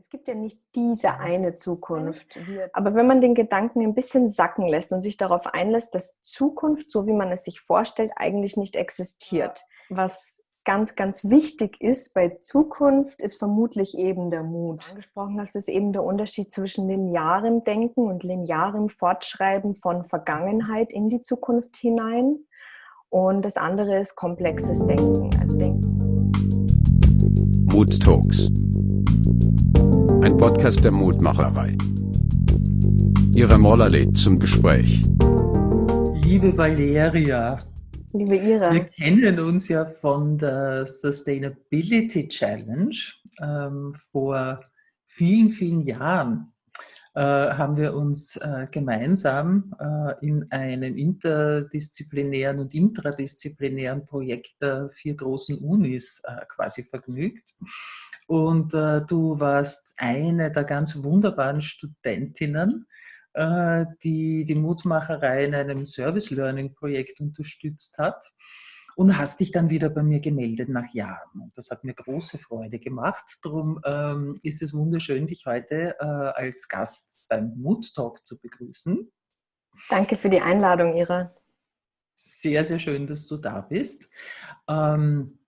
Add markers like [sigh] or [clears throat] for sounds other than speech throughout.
Es gibt ja nicht diese eine Zukunft. Aber wenn man den Gedanken ein bisschen sacken lässt und sich darauf einlässt, dass Zukunft, so wie man es sich vorstellt, eigentlich nicht existiert. Was ganz, ganz wichtig ist bei Zukunft, ist vermutlich eben der Mut. Angesprochen hast, ist eben der Unterschied zwischen linearem Denken und linearem Fortschreiben von Vergangenheit in die Zukunft hinein. Und das andere ist komplexes Denken. Also Denken. Mood Talks ein Podcast der Mutmacherei. Ihre Moller lädt zum Gespräch. Liebe Valeria, liebe Ira, wir kennen uns ja von der Sustainability Challenge ähm, vor vielen, vielen Jahren. Äh, haben wir uns äh, gemeinsam äh, in einem interdisziplinären und intradisziplinären Projekt der vier großen Unis äh, quasi vergnügt. Und äh, du warst eine der ganz wunderbaren Studentinnen, äh, die die Mutmacherei in einem Service Learning Projekt unterstützt hat und hast dich dann wieder bei mir gemeldet nach Jahren. Und das hat mir große Freude gemacht. Darum ähm, ist es wunderschön, dich heute äh, als Gast beim Mood Talk zu begrüßen. Danke für die Einladung, Ira. Sehr, sehr schön, dass du da bist. Ähm,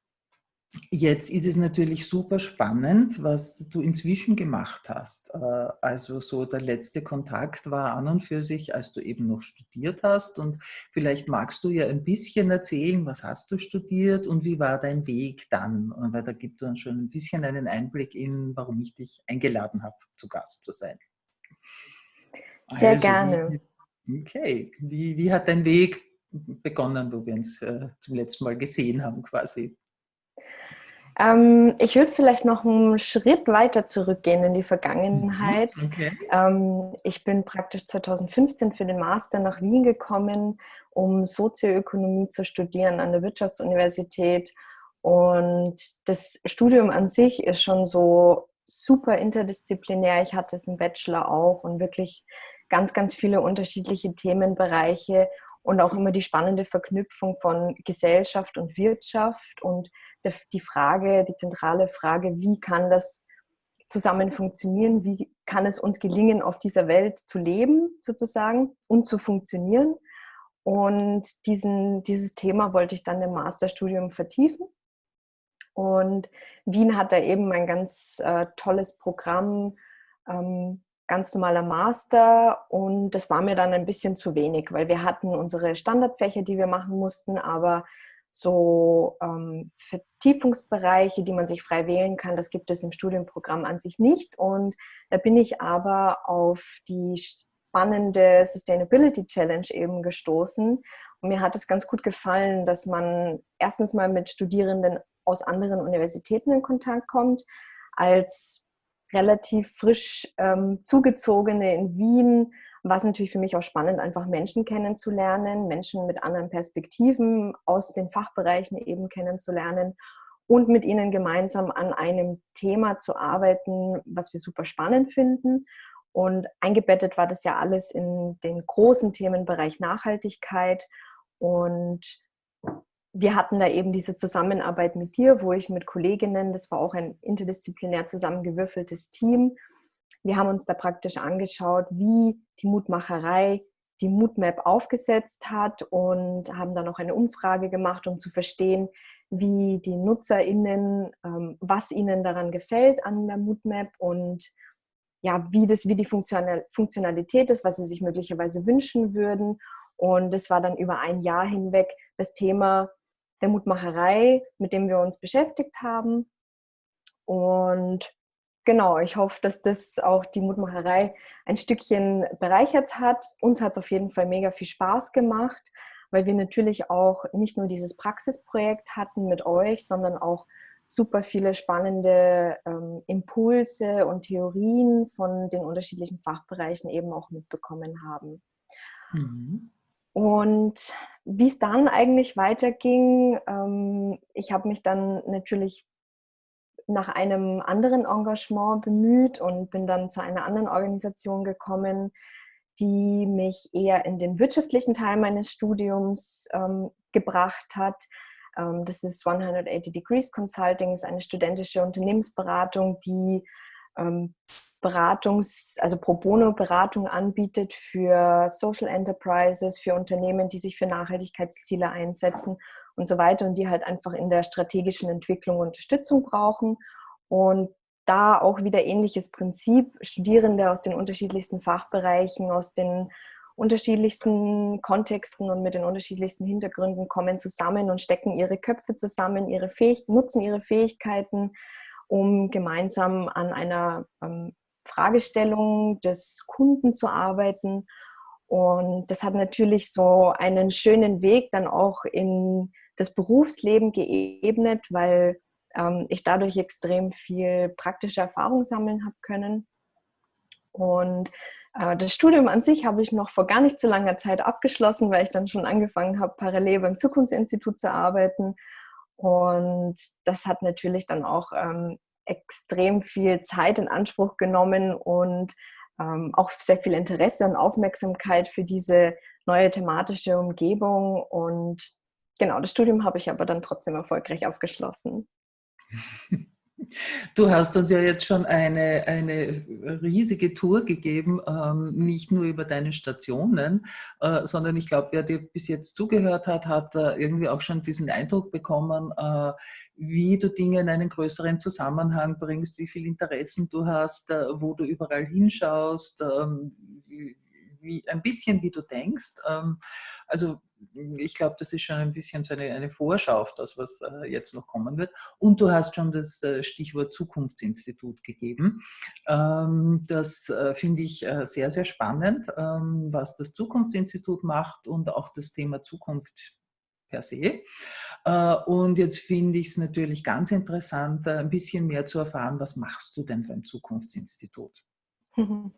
Jetzt ist es natürlich super spannend, was du inzwischen gemacht hast. Äh, also so der letzte Kontakt war an und für sich, als du eben noch studiert hast. Und vielleicht magst du ja ein bisschen erzählen, was hast du studiert und wie war dein Weg dann? Weil da gibt uns schon ein bisschen einen Einblick in, warum ich dich eingeladen habe, zu Gast zu sein. Sehr also, gerne. okay, wie, wie hat dein Weg begonnen, wo wir uns äh, zum letzten Mal gesehen haben quasi? Ähm, ich würde vielleicht noch einen Schritt weiter zurückgehen in die Vergangenheit. Mhm, okay. Ähm, ich bin praktisch 2015 für den Master nach Wien gekommen, um Sozioökonomie zu studieren an der Wirtschaftsuniversität. Und das Studium an sich ist schon so super interdisziplinär. Ich hatte es im Bachelor auch und wirklich ganz, ganz viele unterschiedliche Themenbereiche und auch immer die spannende Verknüpfung von Gesellschaft und Wirtschaft und die Frage, die zentrale Frage, wie kann das zusammen funktionieren, wie kann es uns gelingen, auf dieser Welt zu leben sozusagen und zu funktionieren. Und diesen, dieses Thema wollte ich dann im Masterstudium vertiefen. Und Wien hat da eben ein ganz äh, tolles Programm, ähm, ganz normaler Master und das war mir dann ein bisschen zu wenig, weil wir hatten unsere Standardfächer, die wir machen mussten, aber so ähm, Vertiefungsbereiche, die man sich frei wählen kann, das gibt es im Studienprogramm an sich nicht. Und da bin ich aber auf die spannende Sustainability Challenge eben gestoßen. Und mir hat es ganz gut gefallen, dass man erstens mal mit Studierenden aus anderen Universitäten in Kontakt kommt, als relativ frisch ähm, zugezogene in Wien war es natürlich für mich auch spannend, einfach Menschen kennenzulernen, Menschen mit anderen Perspektiven aus den Fachbereichen eben kennenzulernen und mit ihnen gemeinsam an einem Thema zu arbeiten, was wir super spannend finden. Und eingebettet war das ja alles in den großen Themenbereich Nachhaltigkeit. Und wir hatten da eben diese Zusammenarbeit mit dir, wo ich mit Kolleginnen, das war auch ein interdisziplinär zusammengewürfeltes Team, wir haben uns da praktisch angeschaut, wie die Mutmacherei die Moodmap aufgesetzt hat und haben dann noch eine Umfrage gemacht, um zu verstehen, wie die NutzerInnen, ähm, was ihnen daran gefällt an der Moodmap und ja, wie, das, wie die Funktionalität ist, was sie sich möglicherweise wünschen würden. Und es war dann über ein Jahr hinweg das Thema der Mutmacherei, mit dem wir uns beschäftigt haben. Und Genau, ich hoffe, dass das auch die Mutmacherei ein Stückchen bereichert hat. Uns hat es auf jeden Fall mega viel Spaß gemacht, weil wir natürlich auch nicht nur dieses Praxisprojekt hatten mit euch, sondern auch super viele spannende ähm, Impulse und Theorien von den unterschiedlichen Fachbereichen eben auch mitbekommen haben. Mhm. Und wie es dann eigentlich weiterging, ähm, ich habe mich dann natürlich nach einem anderen Engagement bemüht und bin dann zu einer anderen Organisation gekommen, die mich eher in den wirtschaftlichen Teil meines Studiums ähm, gebracht hat. Ähm, das ist 180 Degrees Consulting, ist eine studentische Unternehmensberatung, die ähm, Beratungs-, also Pro Bono-Beratung anbietet für Social Enterprises, für Unternehmen, die sich für Nachhaltigkeitsziele einsetzen und so weiter und die halt einfach in der strategischen Entwicklung Unterstützung brauchen. Und da auch wieder ähnliches Prinzip. Studierende aus den unterschiedlichsten Fachbereichen, aus den unterschiedlichsten Kontexten und mit den unterschiedlichsten Hintergründen kommen zusammen und stecken ihre Köpfe zusammen, ihre Fähig nutzen ihre Fähigkeiten, um gemeinsam an einer ähm, Fragestellung des Kunden zu arbeiten. Und das hat natürlich so einen schönen Weg dann auch in das Berufsleben geebnet, weil ähm, ich dadurch extrem viel praktische Erfahrung sammeln habe können. Und äh, das Studium an sich habe ich noch vor gar nicht so langer Zeit abgeschlossen, weil ich dann schon angefangen habe, parallel beim Zukunftsinstitut zu arbeiten. Und das hat natürlich dann auch ähm, extrem viel Zeit in Anspruch genommen und ähm, auch sehr viel Interesse und Aufmerksamkeit für diese neue thematische Umgebung. Und genau, das Studium habe ich aber dann trotzdem erfolgreich abgeschlossen. [laughs] Du hast uns ja jetzt schon eine, eine riesige Tour gegeben, ähm, nicht nur über deine Stationen, äh, sondern ich glaube, wer dir bis jetzt zugehört hat, hat äh, irgendwie auch schon diesen Eindruck bekommen, äh, wie du Dinge in einen größeren Zusammenhang bringst, wie viele Interessen du hast, äh, wo du überall hinschaust, ähm, wie, wie, ein bisschen wie du denkst. Ähm, also ich glaube, das ist schon ein bisschen so eine, eine Vorschau auf das, was äh, jetzt noch kommen wird. Und du hast schon das äh, Stichwort Zukunftsinstitut gegeben. Ähm, das äh, finde ich äh, sehr, sehr spannend, ähm, was das Zukunftsinstitut macht und auch das Thema Zukunft per se. Äh, und jetzt finde ich es natürlich ganz interessant, äh, ein bisschen mehr zu erfahren, was machst du denn beim Zukunftsinstitut? [laughs]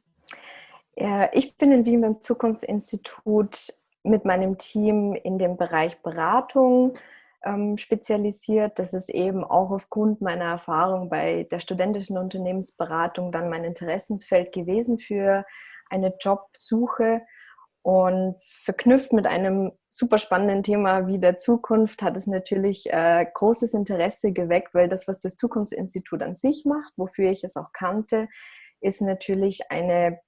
Ich bin in Wien beim Zukunftsinstitut mit meinem Team in dem Bereich Beratung ähm, spezialisiert. Das ist eben auch aufgrund meiner Erfahrung bei der studentischen Unternehmensberatung dann mein Interessensfeld gewesen für eine Jobsuche. Und verknüpft mit einem super spannenden Thema wie der Zukunft hat es natürlich äh, großes Interesse geweckt, weil das, was das Zukunftsinstitut an sich macht, wofür ich es auch kannte, ist natürlich eine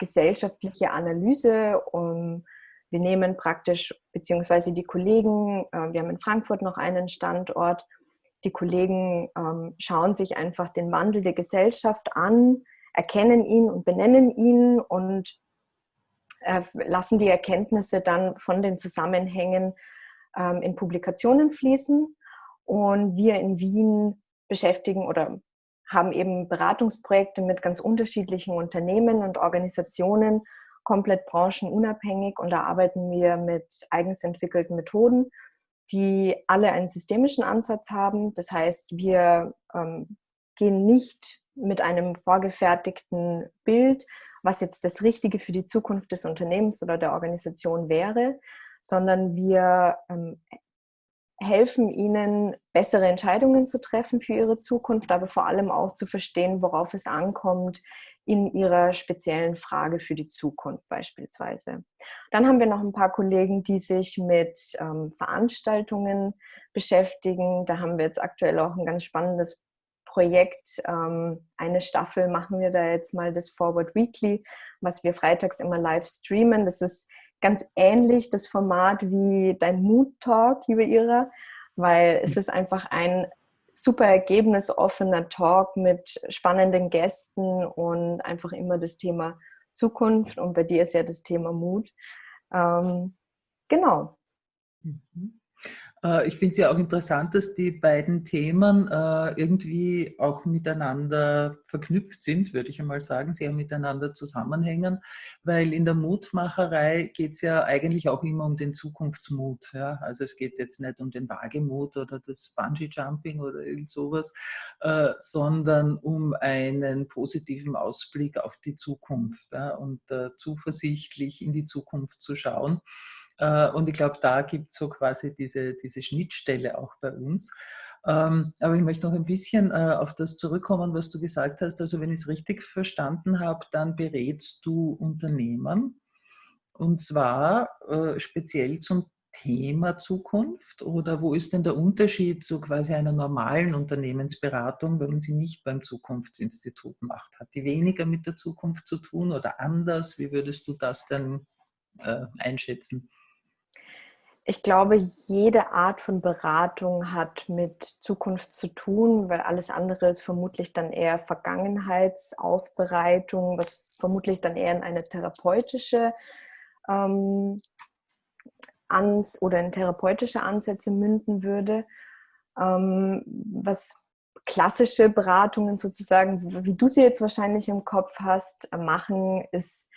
gesellschaftliche Analyse um wir nehmen praktisch, beziehungsweise die Kollegen, äh, wir haben in Frankfurt noch einen Standort, die Kollegen ähm, schauen sich einfach den Wandel der Gesellschaft an, erkennen ihn und benennen ihn und äh, lassen die Erkenntnisse dann von den Zusammenhängen ähm, in Publikationen fließen. Und wir in Wien beschäftigen oder haben eben Beratungsprojekte mit ganz unterschiedlichen Unternehmen und Organisationen komplett branchenunabhängig und da arbeiten wir mit eigens entwickelten Methoden, die alle einen systemischen Ansatz haben. Das heißt, wir ähm, gehen nicht mit einem vorgefertigten Bild, was jetzt das Richtige für die Zukunft des Unternehmens oder der Organisation wäre, sondern wir ähm, helfen ihnen, bessere Entscheidungen zu treffen für ihre Zukunft, aber vor allem auch zu verstehen, worauf es ankommt in ihrer speziellen Frage für die Zukunft beispielsweise. Dann haben wir noch ein paar Kollegen, die sich mit ähm, Veranstaltungen beschäftigen. Da haben wir jetzt aktuell auch ein ganz spannendes Projekt. Ähm, eine Staffel machen wir da jetzt mal das Forward Weekly, was wir freitags immer live streamen. Das ist ganz ähnlich das Format wie dein Mood Talk, liebe Ira, weil es ist einfach ein super ergebnisoffener Talk mit spannenden Gästen und einfach immer das Thema Zukunft und bei dir ist ja das Thema Mut. Ähm, genau. Mhm. Äh, ich finde es ja auch interessant, dass die beiden Themen äh, irgendwie auch miteinander verknüpft sind, würde ich einmal sagen, sehr miteinander zusammenhängen, weil in der Mutmacherei geht es ja eigentlich auch immer um den Zukunftsmut. Ja? Also es geht jetzt nicht um den Wagemut oder das Bungee-Jumping oder irgend sowas, äh, sondern um einen positiven Ausblick auf die Zukunft ja? und zuversichtlich in die Zukunft zu schauen. Äh, und ich glaube, da gibt es so quasi diese, diese Schnittstelle auch bei uns. Ähm, aber ich möchte noch ein bisschen äh, auf das zurückkommen, was du gesagt hast. Also wenn ich es richtig verstanden habe, dann berätst du Unternehmen und zwar äh, speziell zum Thema Zukunft oder wo ist denn der Unterschied zu quasi einer normalen Unternehmensberatung, wenn man sie nicht beim Zukunftsinstitut macht? Hat die weniger mit der Zukunft zu tun oder anders? Wie würdest du das denn einschätzen? Ich glaube, jede Art von Beratung hat mit Zukunft zu tun, weil alles andere ist vermutlich dann eher Vergangenheitsaufbereitung, was vermutlich dann eher in eine therapeutische ähm, ans oder in therapeutische Ansätze münden würde. Ähm, was klassische Beratungen sozusagen, wie du sie jetzt wahrscheinlich im Kopf hast, machen, ist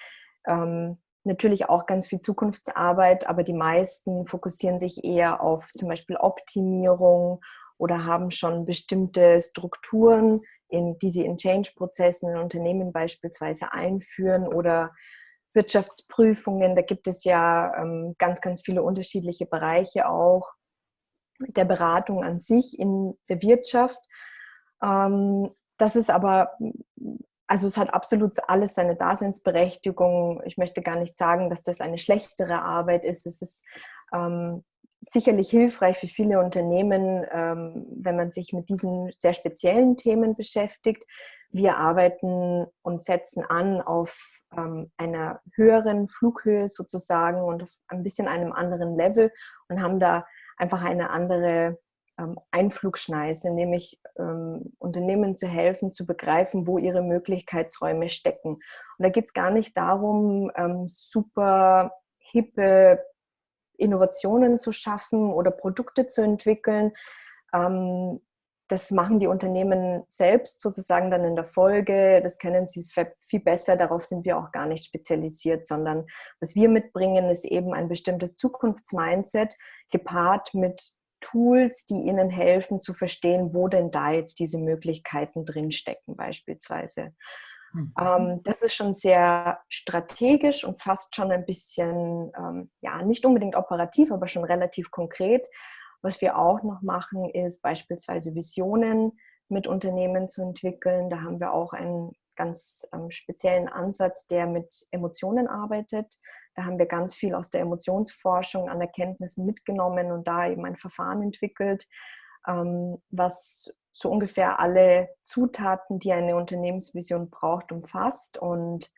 ähm, natürlich auch ganz viel Zukunftsarbeit, aber die meisten fokussieren sich eher auf zum Beispiel Optimierung oder haben schon bestimmte Strukturen, in, die sie in Change-Prozessen in Unternehmen beispielsweise einführen oder Wirtschaftsprüfungen. Da gibt es ja ähm, ganz, ganz viele unterschiedliche Bereiche auch der Beratung an sich in der Wirtschaft. Ähm, das ist aber also es hat absolut alles seine Daseinsberechtigung. Ich möchte gar nicht sagen, dass das eine schlechtere Arbeit ist. Es ist ähm, sicherlich hilfreich für viele Unternehmen, ähm, wenn man sich mit diesen sehr speziellen Themen beschäftigt. Wir arbeiten und setzen an auf ähm, einer höheren Flughöhe sozusagen und auf ein bisschen einem anderen Level und haben da einfach eine andere Einflugschneise, nämlich ähm, Unternehmen zu helfen, zu begreifen, wo ihre Möglichkeitsräume stecken. Und da geht es gar nicht darum, ähm, super hippe Innovationen zu schaffen oder Produkte zu entwickeln. Ähm, das machen die Unternehmen selbst sozusagen dann in der Folge. Das können sie viel besser. Darauf sind wir auch gar nicht spezialisiert, sondern was wir mitbringen, ist eben ein bestimmtes Zukunftsmindset gepaart mit Tools, die Ihnen helfen zu verstehen, wo denn da jetzt diese Möglichkeiten drinstecken beispielsweise. Mhm. Ähm, das ist schon sehr strategisch und fast schon ein bisschen, ähm, ja, nicht unbedingt operativ, aber schon relativ konkret. Was wir auch noch machen, ist beispielsweise Visionen mit Unternehmen zu entwickeln. Da haben wir auch einen ganz ähm, speziellen Ansatz, der mit Emotionen arbeitet. Da haben wir ganz viel aus der Emotionsforschung an Erkenntnissen mitgenommen und da eben ein Verfahren entwickelt, ähm, was so ungefähr alle Zutaten, die eine Unternehmensvision braucht, umfasst und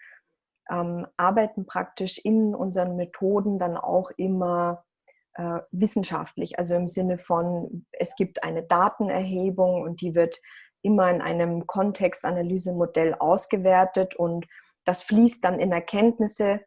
ähm, arbeiten praktisch in unseren Methoden dann auch immer äh, wissenschaftlich, also im Sinne von, es gibt eine Datenerhebung und die wird immer in einem Kontextanalysemodell ausgewertet und das fließt dann in Erkenntnisse,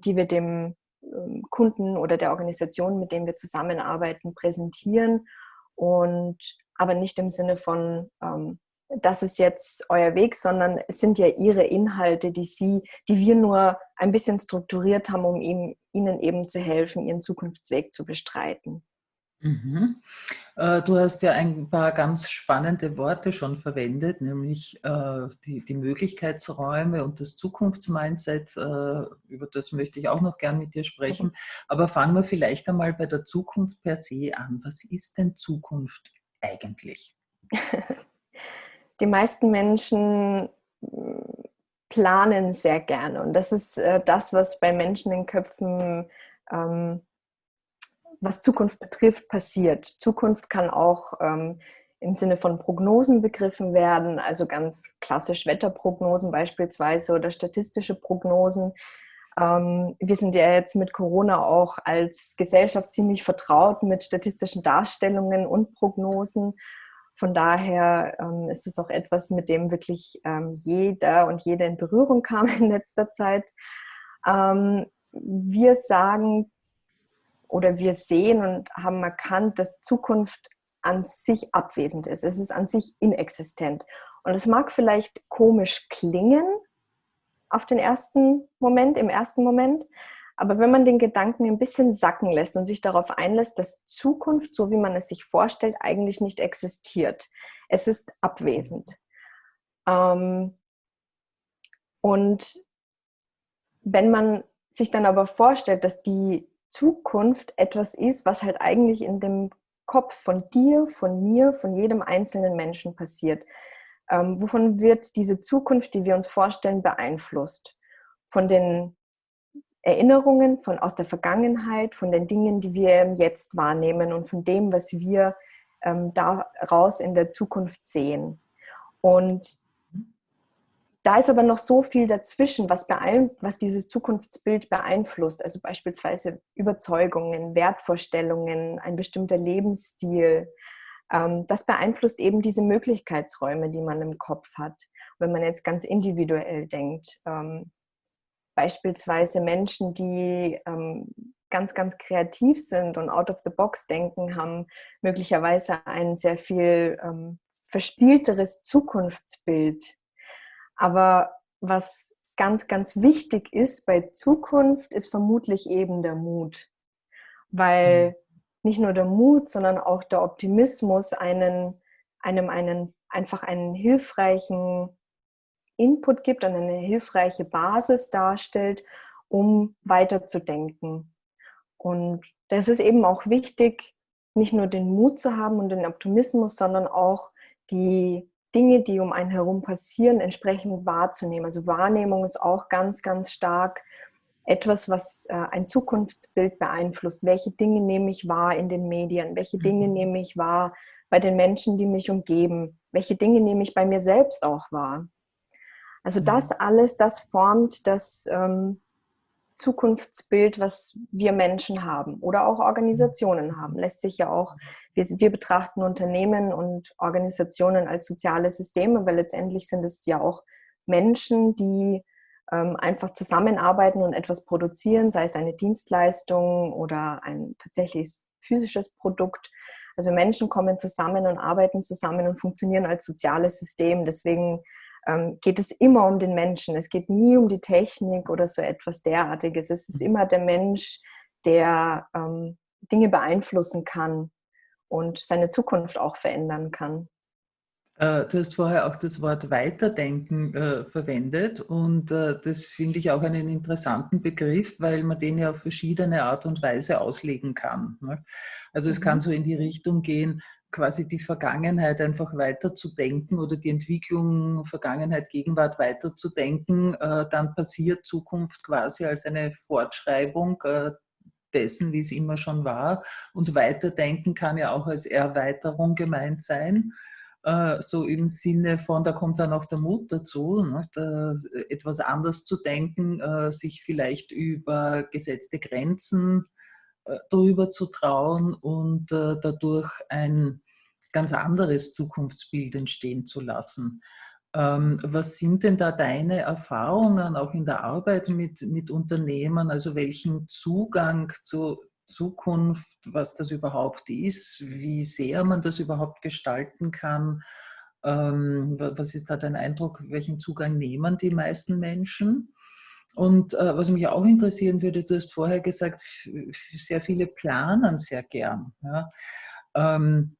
die wir dem ähm, Kunden oder der Organisation, mit dem wir zusammenarbeiten, präsentieren. Und aber nicht im Sinne von, ähm, das ist jetzt euer Weg, sondern es sind ja ihre Inhalte, die sie, die wir nur ein bisschen strukturiert haben, um ihm, ihnen eben zu helfen, ihren Zukunftsweg zu bestreiten. Mhm. Äh, du hast ja ein paar ganz spannende Worte schon verwendet, nämlich äh, die, die Möglichkeitsräume und das Zukunftsmindset. Äh, über das möchte ich auch noch gern mit dir sprechen. Aber fangen wir vielleicht einmal bei der Zukunft per se an. Was ist denn Zukunft eigentlich? [laughs] Die meisten Menschen planen sehr gerne und das ist das, was bei Menschen in Köpfen ähm, was Zukunft betrifft, passiert. Zukunft kann auch ähm, im Sinne von Prognosen begriffen werden, also ganz klassisch Wetterprognosen beispielsweise oder statistische Prognosen. Ähm, wir sind ja jetzt mit Corona auch als Gesellschaft ziemlich vertraut mit statistischen Darstellungen und Prognosen. Von daher ähm, ist es auch etwas, mit dem wirklich ähm, jeder und jede in Berührung kam in letzter Zeit. Ähm, wir sagen, oder wir sehen und haben erkannt, dass Zukunft an sich abwesend ist. Es ist an sich inexistent. Und es mag vielleicht komisch klingen auf den ersten Moment, im ersten Moment, aber wenn man den Gedanken ein bisschen sacken lässt und sich darauf einlässt, dass Zukunft, so wie man es sich vorstellt, eigentlich nicht existiert. Es ist abwesend. Ähm, und wenn man sich dann aber vorstellt, dass die Zukunft etwas ist, was halt eigentlich in dem Kopf von dir, von mir, von jedem einzelnen Menschen passiert. Ähm, wovon wird diese Zukunft, die wir uns vorstellen, beeinflusst? Von den Erinnerungen von aus der Vergangenheit, von den Dingen, die wir jetzt wahrnehmen und von dem, was wir ähm, daraus in der Zukunft sehen. Und da ist aber noch so viel dazwischen, was, was dieses Zukunftsbild beeinflusst. Also beispielsweise Überzeugungen, Wertvorstellungen, ein bestimmter Lebensstil. Ähm, das beeinflusst eben diese Möglichkeitsräume, die man im Kopf hat. Wenn man jetzt ganz individuell denkt, ähm, beispielsweise Menschen, die ähm, ganz, ganz kreativ sind und out of the box denken, haben möglicherweise ein sehr viel verspielteres Zukunftsbild aber was ganz, ganz wichtig ist bei Zukunft, ist vermutlich eben der Mut. Weil mhm. nicht nur der Mut, sondern auch der Optimismus einen, einem einen, einfach einen hilfreichen Input gibt und eine hilfreiche Basis darstellt, um weiterzudenken. Und das ist eben auch wichtig, nicht nur den Mut zu haben und den Optimismus, sondern auch die Dinge, die um einen herum passieren, entsprechend wahrzunehmen. Also Wahrnehmung ist auch ganz, ganz stark etwas, was äh, ein Zukunftsbild beeinflusst. Welche Dinge nehme ich wahr in den Medien? Welche Dinge mhm. nehme ich wahr bei den Menschen, die mich umgeben? Welche Dinge nehme ich bei mir selbst auch wahr? Also das mhm. alles, das formt das ähm, Zukunftsbild, was wir Menschen haben oder auch Organisationen haben. Lässt sich ja auch, wir, wir, betrachten Unternehmen und Organisationen als soziale Systeme, weil letztendlich sind es ja auch Menschen, die ähm, einfach zusammenarbeiten und etwas produzieren, sei es eine Dienstleistung oder ein tatsächlich physisches Produkt. Also Menschen kommen zusammen und arbeiten zusammen und funktionieren als soziales System. Deswegen geht es immer um den Menschen. Es geht nie um die Technik oder so etwas derartiges. Es ist immer der Mensch, der ähm, Dinge beeinflussen kann und seine Zukunft auch verändern kann. Äh, du hast vorher auch das Wort Weiterdenken äh, verwendet und äh, das finde ich auch einen interessanten Begriff, weil man den ja auf verschiedene Art und Weise auslegen kann. Ne? Also es mhm. kann so in die Richtung gehen, quasi die Vergangenheit einfach weiterzudenken oder die Entwicklung Vergangenheit, Gegenwart weiterzudenken, äh, dann passiert Zukunft quasi als eine Fortschreibung äh, dessen, wie es immer schon war. Und weiterdenken kann ja auch als Erweiterung gemeint sein. Äh, so im Sinne von, da kommt dann auch der Mut dazu, ne, da, etwas anders zu denken, sich vielleicht über gesetzte Grenzen drüber zu trauen und äh, dadurch ein ganz anderes Zukunftsbild entstehen zu lassen. Ähm, was sind denn da deine Erfahrungen auch in der Arbeit mit, mit Unternehmen? Also welchen Zugang zur Zukunft, was das überhaupt ist, wie sehr man das überhaupt gestalten kann? Ähm, was ist da dein Eindruck? Welchen Zugang nehmen die meisten Menschen? Und äh, was mich auch interessieren würde, du hast vorher gesagt, sehr viele planen sehr gern. Ja. Ähm,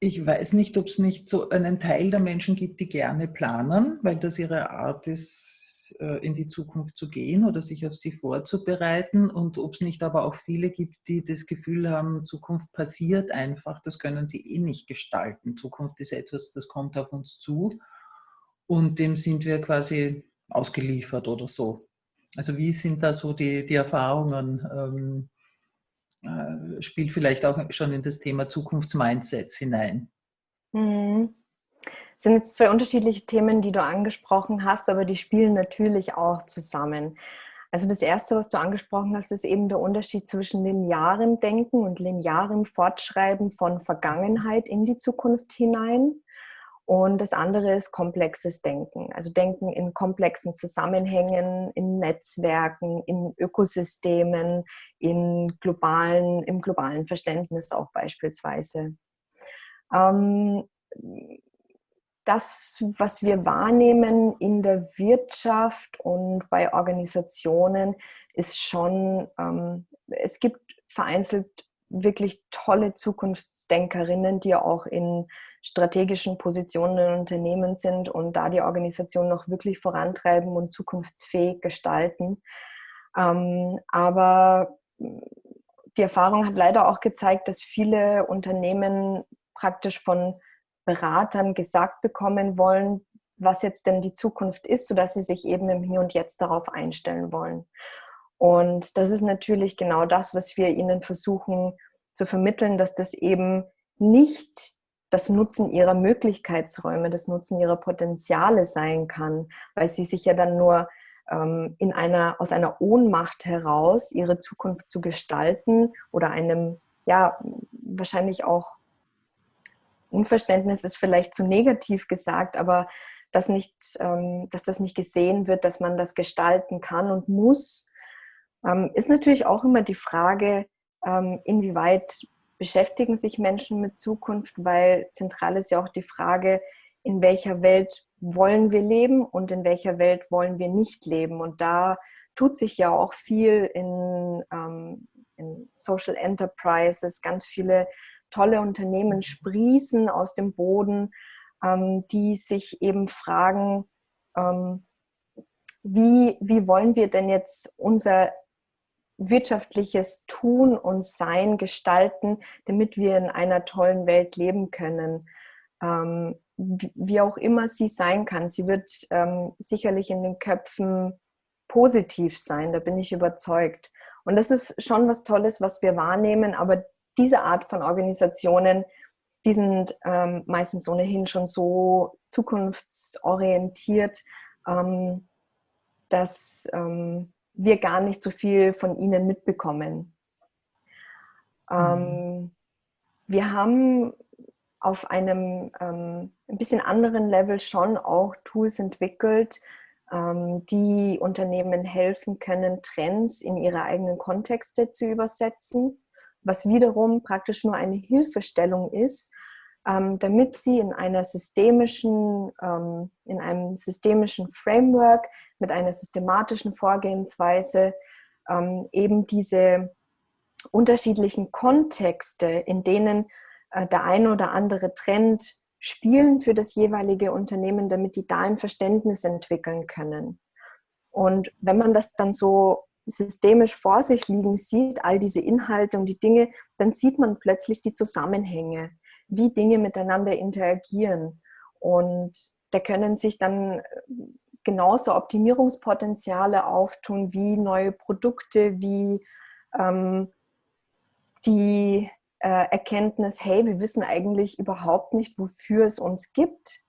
ich weiß nicht, ob es nicht so einen Teil der Menschen gibt, die gerne planen, weil das ihre Art ist, äh, in die Zukunft zu gehen oder sich auf sie vorzubereiten. Und ob es nicht aber auch viele gibt, die das Gefühl haben, Zukunft passiert einfach, das können sie eh nicht gestalten. Zukunft ist etwas, das kommt auf uns zu. Und dem sind wir quasi ausgeliefert oder so. Also wie sind da so die, die Erfahrungen? Ähm, äh, spielt vielleicht auch schon in das Thema Zukunftsmindsets hinein. Mhm. Das sind jetzt zwei unterschiedliche Themen, die du angesprochen hast, aber die spielen natürlich auch zusammen. Also das Erste, was du angesprochen hast, ist eben der Unterschied zwischen linearem Denken und linearem Fortschreiben von Vergangenheit in die Zukunft hinein. Und das andere ist komplexes Denken, also Denken in komplexen Zusammenhängen, in Netzwerken, in Ökosystemen, in globalen, im globalen Verständnis auch beispielsweise. Ähm, das, was wir wahrnehmen in der Wirtschaft und bei Organisationen, ist schon, ähm, es gibt vereinzelt wirklich tolle Zukunftsdenkerinnen, die auch in strategischen Positionen in Unternehmen sind und da die Organisation noch wirklich vorantreiben und zukunftsfähig gestalten. Ähm, aber die Erfahrung hat leider auch gezeigt, dass viele Unternehmen praktisch von Beratern gesagt bekommen wollen, was jetzt denn die Zukunft ist, sodass sie sich eben im Hier und Jetzt darauf einstellen wollen. Und das ist natürlich genau das, was wir ihnen versuchen zu vermitteln, dass das eben nicht das Nutzen ihrer Möglichkeitsräume, das Nutzen ihrer Potenziale sein kann, weil sie sich ja dann nur ähm, in einer, aus einer Ohnmacht heraus ihre Zukunft zu gestalten oder einem, ja, wahrscheinlich auch Unverständnis ist vielleicht zu negativ gesagt, aber dass, nicht, ähm, dass das nicht gesehen wird, dass man das gestalten kann und muss, ähm, ist natürlich auch immer die Frage, ähm, inwieweit beschäftigen sich Menschen mit Zukunft, weil zentral ist ja auch die Frage, in welcher Welt wollen wir leben und in welcher Welt wollen wir nicht leben. Und da tut sich ja auch viel in, ähm, in Social Enterprises, ganz viele tolle Unternehmen sprießen aus dem Boden, ähm, die sich eben fragen, ähm, wie, wie wollen wir denn jetzt unser wirtschaftliches Tun und Sein gestalten, damit wir in einer tollen Welt leben können. Ähm, wie auch immer sie sein kann. Sie wird ähm, sicherlich in den Köpfen positiv sein, da bin ich überzeugt. Und das ist schon was Tolles, was wir wahrnehmen, aber diese Art von Organisationen, die sind ähm, meistens ohnehin schon so zukunftsorientiert, ähm, dass ähm, wir gar nicht so viel von ihnen mitbekommen. Ähm, mhm. wir haben auf einem ähm, ein bisschen anderen Level schon auch Tools entwickelt, ähm, die Unternehmen helfen können, Trends in ihre eigenen Kontexte zu übersetzen, was wiederum praktisch nur eine Hilfestellung ist, ähm, damit sie in einer systemischen, ähm, in einem systemischen Framework mit einer systematischen Vorgehensweise ähm, eben diese unterschiedlichen Kontexte, in denen äh, der eine oder andere Trend spielen für das jeweilige Unternehmen, damit die da ein Verständnis entwickeln können. Und wenn man das dann so systemisch vor sich liegen sieht, all diese Inhalte und die Dinge, dann sieht man plötzlich die Zusammenhänge wie Dinge miteinander interagieren. Und da können sich dann äh, genauso Optimierungspotenziale auftun wie neue Produkte, wie ähm, die äh, Erkenntnis, hey, wir wissen eigentlich überhaupt nicht, wofür es uns gibt.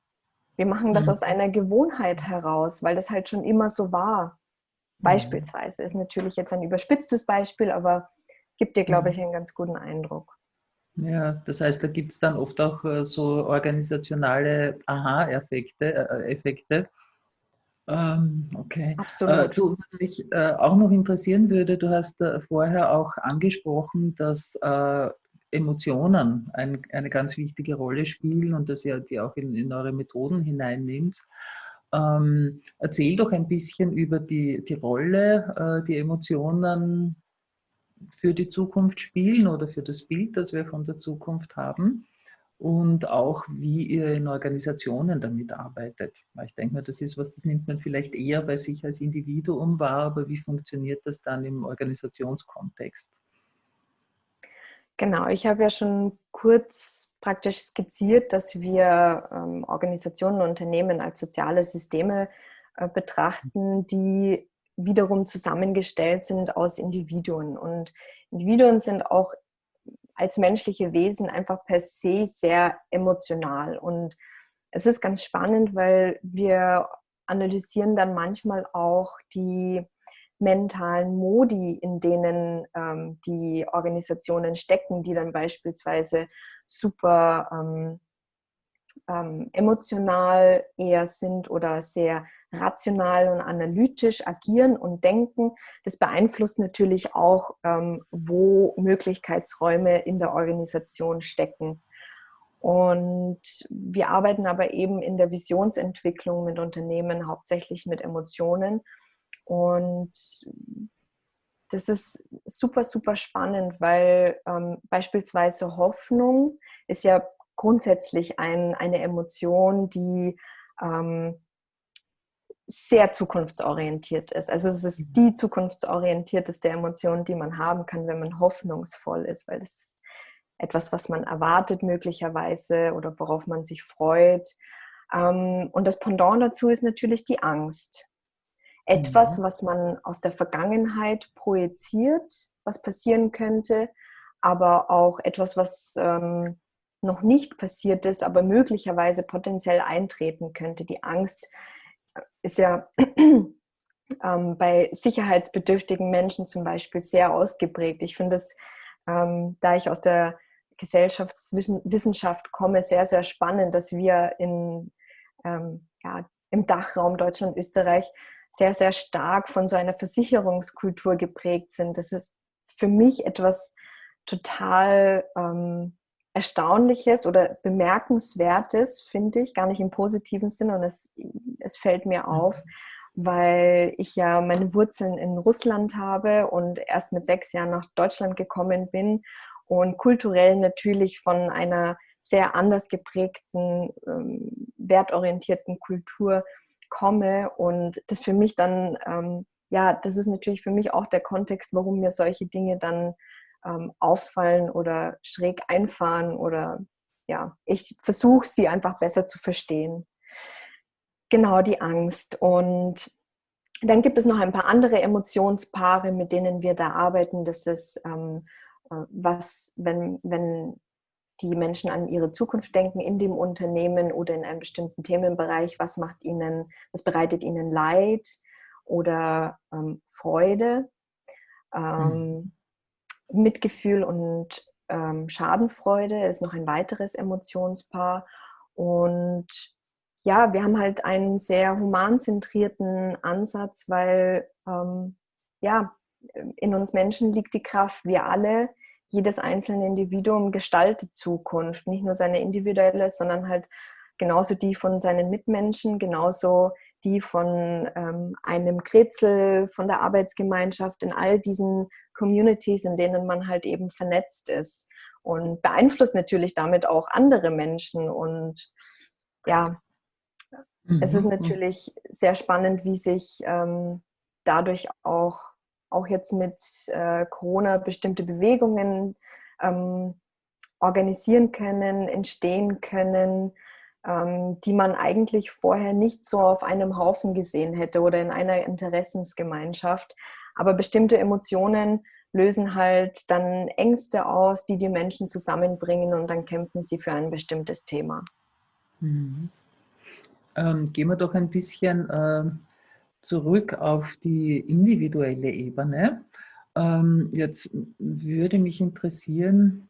Wir machen das mhm. aus einer Gewohnheit heraus, weil das halt schon immer so war. Mhm. Beispielsweise ist natürlich jetzt ein überspitztes Beispiel, aber gibt dir, glaube mhm. ich, einen ganz guten Eindruck. Ja, das heißt, da gibt es dann oft auch äh, so organisationale Aha-Effekte. Äh, Effekte. Ähm, okay. Absolut. Äh, du, was mich äh, auch noch interessieren würde, du hast äh, vorher auch angesprochen, dass äh, Emotionen ein, eine ganz wichtige Rolle spielen und dass ihr die auch in, in eure Methoden hineinnimmt. Ähm, erzähl doch ein bisschen über die, die Rolle, die Emotionen für die Zukunft spielen oder für das Bild, das wir von der Zukunft haben und auch wie ihr in Organisationen damit arbeitet. Ich denke mir, das ist was, das nimmt man vielleicht eher bei sich als Individuum wahr, aber wie funktioniert das dann im Organisationskontext? Genau, ich habe ja schon kurz praktisch skizziert, dass wir ähm, Organisationen und Unternehmen als soziale Systeme äh, betrachten, die wiederum zusammengestellt sind aus Individuen. Und Individuen sind auch als menschliche Wesen einfach per se sehr emotional. Und es ist ganz spannend, weil wir analysieren dann manchmal auch die mentalen Modi, in denen ähm, die Organisationen stecken, die dann beispielsweise super ähm, ähm, emotional eher sind oder sehr rational und analytisch agieren und denken. Das beeinflusst natürlich auch, ähm, wo Möglichkeitsräume in der Organisation stecken. Und wir arbeiten aber eben in der Visionsentwicklung mit Unternehmen hauptsächlich mit Emotionen. Und das ist super, super spannend, weil ähm, beispielsweise Hoffnung ist ja grundsätzlich ein, eine Emotion, die ähm, sehr zukunftsorientiert ist. Also es ist mhm. die zukunftsorientierteste Emotion, die man haben kann, wenn man hoffnungsvoll ist, weil das ist etwas, was man erwartet möglicherweise oder worauf man sich freut. Ähm, und das Pendant dazu ist natürlich die Angst. Etwas, mhm. was man aus der Vergangenheit projiziert, was passieren könnte, aber auch etwas, was ähm, noch nicht passiert ist, aber möglicherweise potenziell eintreten könnte. Die Angst ist ja [clears throat] ähm, bei sicherheitsbedürftigen Menschen zum Beispiel sehr ausgeprägt. Ich finde es, ähm, da ich aus der Gesellschaftswissenschaft komme, sehr, sehr spannend, dass wir in, ähm, ja, im Dachraum Deutschland, Österreich sehr, sehr stark von so einer Versicherungskultur geprägt sind. Das ist für mich etwas total ähm, Erstaunliches oder Bemerkenswertes, finde ich, gar nicht im positiven Sinn und es, es fällt mir auf, mhm weil ich ja meine Wurzeln in Russland habe und erst mit sechs Jahren nach Deutschland gekommen bin und kulturell natürlich von einer sehr anders geprägten, ähm, wertorientierten Kultur komme und das für mich dann, ähm, ja, das ist natürlich für mich auch der Kontext, warum mir solche Dinge dann ähm, auffallen oder schräg einfahren oder ja, ich versuche sie einfach besser zu verstehen. Genau, die Angst. Und dann gibt es noch ein paar andere Emotionspaare, mit denen wir da arbeiten. Das ist, ähm, äh, was, wenn, wenn die Menschen an ihre Zukunft denken in dem Unternehmen oder in einem bestimmten Themenbereich, was macht ihnen, was bereitet ihnen Leid oder ähm, Freude, ähm, mhm. Mitgefühl und ähm, Schadenfreude ist noch ein weiteres Emotionspaar. Und ja, wir haben halt einen sehr humanzentrierten Ansatz, weil ähm, ja, in uns Menschen liegt die Kraft. Wir alle, jedes einzelne Individuum gestaltet Zukunft. Nicht nur seine individuelle, sondern halt genauso die von seinen Mitmenschen, genauso die von ähm, einem Kretzel, von der Arbeitsgemeinschaft, in all diesen Communities, in denen man halt eben vernetzt ist. Und beeinflusst natürlich damit auch andere Menschen. Und ja, Mhm. Es ist mhm. natürlich sehr spannend, wie sich ähm, dadurch auch, auch jetzt mit äh, Corona bestimmte Bewegungen ähm, organisieren können, entstehen können, ähm, die man eigentlich vorher nicht so auf einem Haufen gesehen hätte oder in einer Interessensgemeinschaft. Aber bestimmte Emotionen lösen halt dann Ängste aus, die die Menschen zusammenbringen und dann kämpfen sie für ein bestimmtes Thema. Mhm ähm, gehen wir doch ein bisschen äh, zurück auf die individuelle Ebene. Ähm, jetzt würde mich interessieren,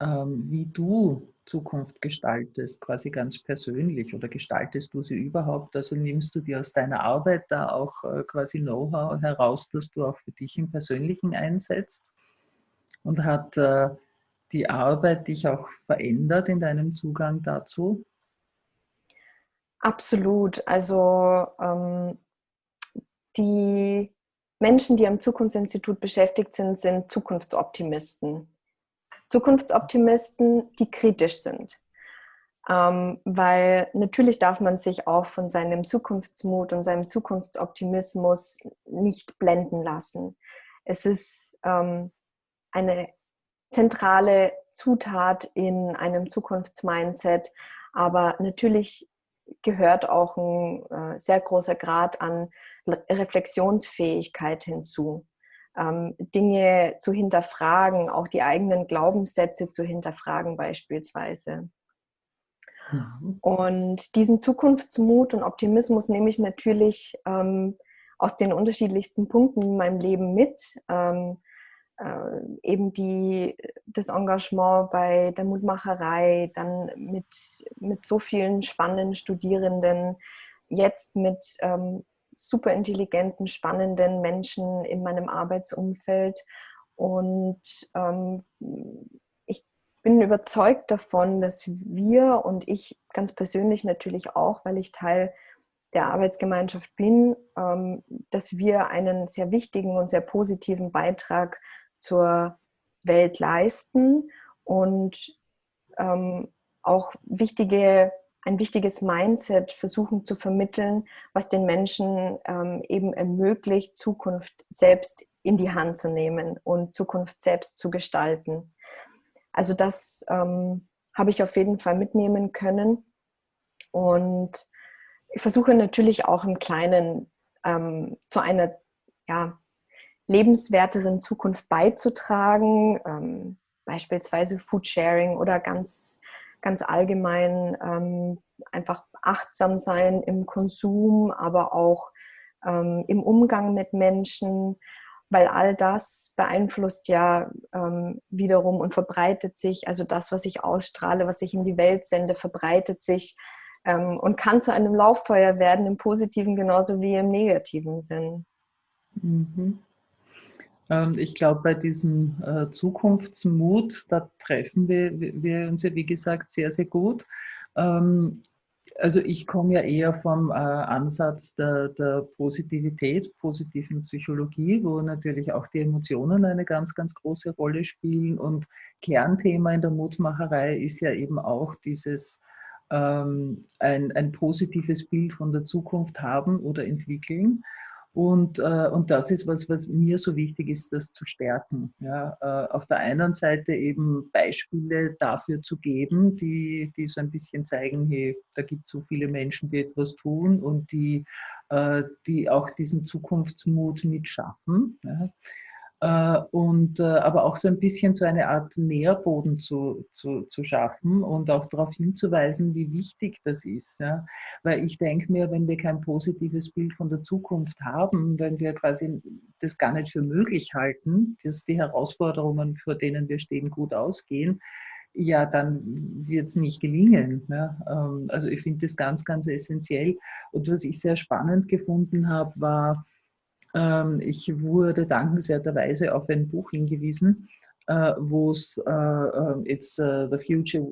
ähm, wie du Zukunft gestaltest, quasi ganz persönlich oder gestaltest du sie überhaupt? Also nimmst du dir aus deiner Arbeit da auch äh, quasi Know-how heraus, das du auch für dich im Persönlichen einsetzt? Und hat äh, die Arbeit dich auch verändert in deinem Zugang dazu? Absolut. Also ähm, die Menschen, die am Zukunftsinstitut beschäftigt sind, sind Zukunftsoptimisten. Zukunftsoptimisten, die kritisch sind. Ähm, weil natürlich darf man sich auch von seinem Zukunftsmut und seinem Zukunftsoptimismus nicht blenden lassen. Es ist ähm, eine zentrale Zutat in einem Zukunftsmindset, aber natürlich gehört auch ein äh, sehr großer Grad an Reflexionsfähigkeit hinzu. Ähm, Dinge zu hinterfragen, auch die eigenen Glaubenssätze zu hinterfragen beispielsweise. Mhm. Und diesen Zukunftsmut und Optimismus nehme ich natürlich ähm, aus den unterschiedlichsten Punkten in meinem Leben mit. Ähm, äh, eben die, das Engagement bei der Mutmacherei, dann mit, mit so vielen spannenden Studierenden, jetzt mit ähm, super intelligenten, spannenden Menschen in meinem Arbeitsumfeld. Und ähm, ich bin überzeugt davon, dass wir und ich ganz persönlich natürlich auch, weil ich Teil der Arbeitsgemeinschaft bin, ähm, dass wir einen sehr wichtigen und sehr positiven Beitrag zur Welt leisten und ähm, auch wichtige, ein wichtiges Mindset versuchen zu vermitteln, was den Menschen ähm, eben ermöglicht, Zukunft selbst in die Hand zu nehmen und Zukunft selbst zu gestalten. Also das ähm, habe ich auf jeden Fall mitnehmen können. Und ich versuche natürlich auch im Kleinen ähm, zu einer ja, lebenswerteren Zukunft beizutragen, ähm, beispielsweise Foodsharing oder ganz, ganz allgemein ähm, einfach achtsam sein im Konsum, aber auch ähm, im Umgang mit Menschen, weil all das beeinflusst ja ähm, wiederum und verbreitet sich, also das, was ich ausstrahle, was ich in die Welt sende, verbreitet sich ähm, und kann zu einem Lauffeuer werden, im positiven genauso wie im negativen Sinn. Mhm. Ähm, ich glaube, bei diesem äh, Zukunftsmut, da treffen wir, wir uns ja, wie gesagt, sehr, sehr gut. Ähm, also ich komme ja eher vom äh, Ansatz der, der, Positivität, positiven Psychologie, wo natürlich auch die Emotionen eine ganz, ganz große Rolle spielen. Und Kernthema in der Mutmacherei ist ja eben auch dieses ähm, ein, ein positives Bild von der Zukunft haben oder entwickeln. Und, äh, und das ist was, was mir so wichtig ist, das zu stärken. Ja, äh, auf der einen Seite eben Beispiele dafür zu geben, die, die so ein bisschen zeigen, hey, da gibt es so viele Menschen, die etwas tun und die, äh, die auch diesen Zukunftsmut mitschaffen. Ja. Äh, und äh, aber auch so ein bisschen so eine Art Nährboden zu, zu, zu schaffen und auch darauf hinzuweisen, wie wichtig das ist. Ja? Weil ich denke mir, wenn wir kein positives Bild von der Zukunft haben, wenn wir quasi das gar nicht für möglich halten, dass die Herausforderungen, vor denen wir stehen, gut ausgehen, ja, dann wird es nicht gelingen. Ähm, also ich finde das ganz, ganz essentiell. Und was ich sehr spannend gefunden habe, war, ich wurde dankenswerterweise auf ein Buch hingewiesen, äh, wo es äh, äh, It's the Future